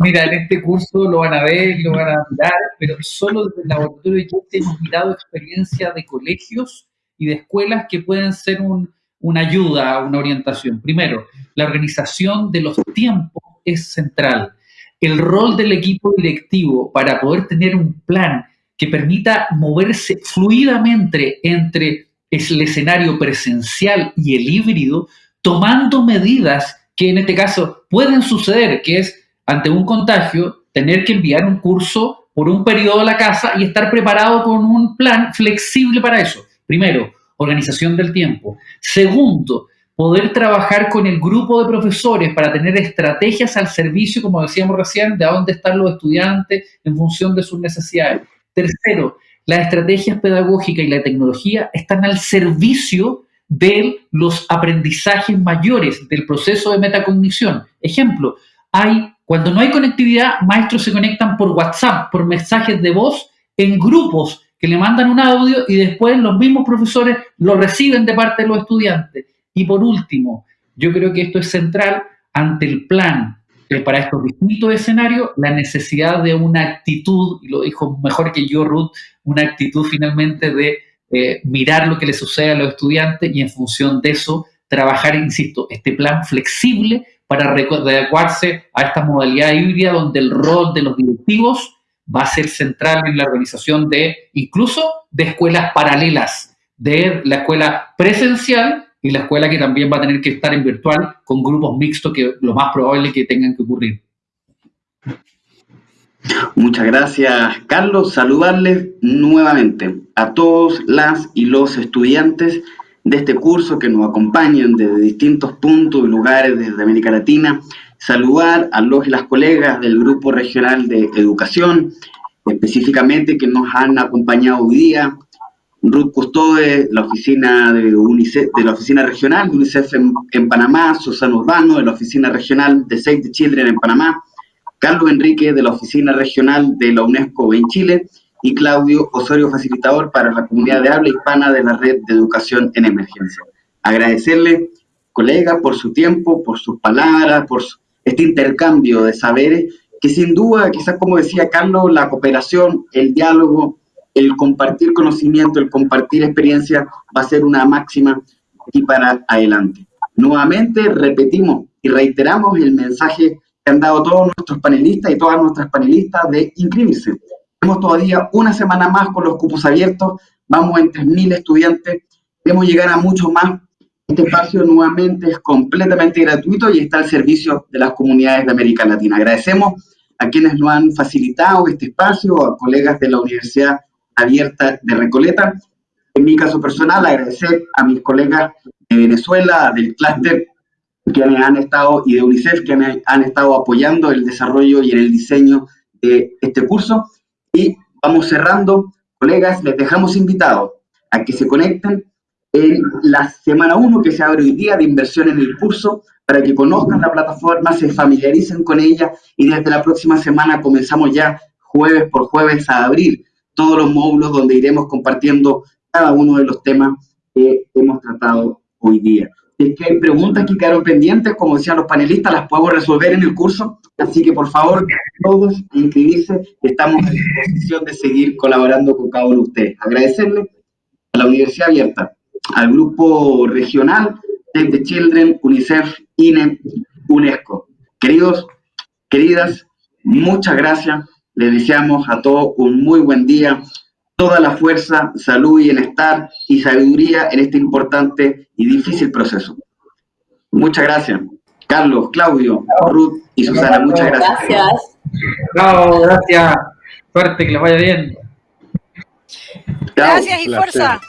Mira, en este curso lo van a ver, lo van a mirar, pero solo desde el laboratorio de hemos mirado experiencia de colegios y de escuelas que pueden ser una ayuda, una orientación. Primero, la organización de los tiempos es central el rol del equipo directivo para poder tener un plan que permita moverse fluidamente entre el escenario presencial y el híbrido, tomando medidas que en este caso pueden suceder, que es ante un contagio, tener que enviar un curso por un periodo a la casa y estar preparado con un plan flexible para eso. Primero, organización del tiempo. Segundo, poder trabajar con el grupo de profesores para tener estrategias al servicio, como decíamos recién, de dónde están los estudiantes en función de sus necesidades. Tercero, las estrategias pedagógicas y la tecnología están al servicio de los aprendizajes mayores del proceso de metacognición. Ejemplo, hay, cuando no hay conectividad, maestros se conectan por WhatsApp, por mensajes de voz, en grupos que le mandan un audio y después los mismos profesores lo reciben de parte de los estudiantes. Y por último, yo creo que esto es central ante el plan para estos distintos escenarios, la necesidad de una actitud, y lo dijo mejor que yo Ruth, una actitud finalmente de eh, mirar lo que le sucede a los estudiantes y en función de eso trabajar, insisto, este plan flexible para adecuarse a esta modalidad híbrida donde el rol de los directivos va a ser central en la organización de incluso de escuelas paralelas, de la escuela presencial y la escuela que también va a tener que estar en virtual con grupos mixtos que lo más probable que tengan que ocurrir. Muchas gracias, Carlos. Saludarles nuevamente a todos las y los estudiantes de este curso que nos acompañan desde distintos puntos y lugares de América Latina. Saludar a los y las colegas del Grupo Regional de Educación, específicamente que nos han acompañado hoy día, Ruth Custode, la oficina de UNICEF, de la oficina regional de UNICEF en, Panamá, Susana Urbano, de la oficina regional de Save the Children en Panamá, Carlos Enrique, de la oficina regional de la UNESCO en Chile, y Claudio Osorio, facilitador para la comunidad de habla hispana de la Red de Educación en Emergencia. Agradecerle colegas, por su tiempo, por sus palabras, por este intercambio de saberes, que sin duda, quizás como decía Carlos, la cooperación, el diálogo, el compartir conocimiento, el compartir experiencia va a ser una máxima y para adelante. Nuevamente repetimos y reiteramos el mensaje que han dado todos nuestros panelistas y todas nuestras panelistas de inscribirse. Tenemos todavía una semana más con los cupos abiertos, vamos en 3.000 estudiantes, queremos llegar a mucho más. Este espacio nuevamente es completamente gratuito y está al servicio de las comunidades de América Latina. Agradecemos a quienes nos han facilitado este espacio, a colegas de la Universidad Abierta de Recoleta. En mi caso personal, agradecer a mis colegas de Venezuela, del clúster, quienes han estado, y de UNICEF, que han estado apoyando el desarrollo y el diseño de este curso. Y vamos cerrando, colegas, les dejamos invitados a que se conecten en la semana 1 que se abre hoy día de inversión en el curso, para que conozcan la plataforma, se familiaricen con ella y desde la próxima semana comenzamos ya jueves por jueves a abrir todos los módulos donde iremos compartiendo cada uno de los temas que hemos tratado hoy día. Es que hay preguntas que quedaron pendientes, como decían los panelistas, las podemos resolver en el curso, así que por favor, todos inscribirse, estamos en disposición de seguir colaborando con cada uno de ustedes. Agradecerle a la Universidad Abierta, al grupo regional, Save the Children, UNICEF, INE, UNESCO. Queridos, queridas, muchas gracias. Les deseamos a todos un muy buen día, toda la fuerza, salud y bienestar y sabiduría en este importante y difícil proceso. Muchas gracias. Carlos, Claudio, Ruth y Susana, muchas gracias. Gracias. Chao, gracias. Suerte, que les vaya bien. Gracias y fuerza.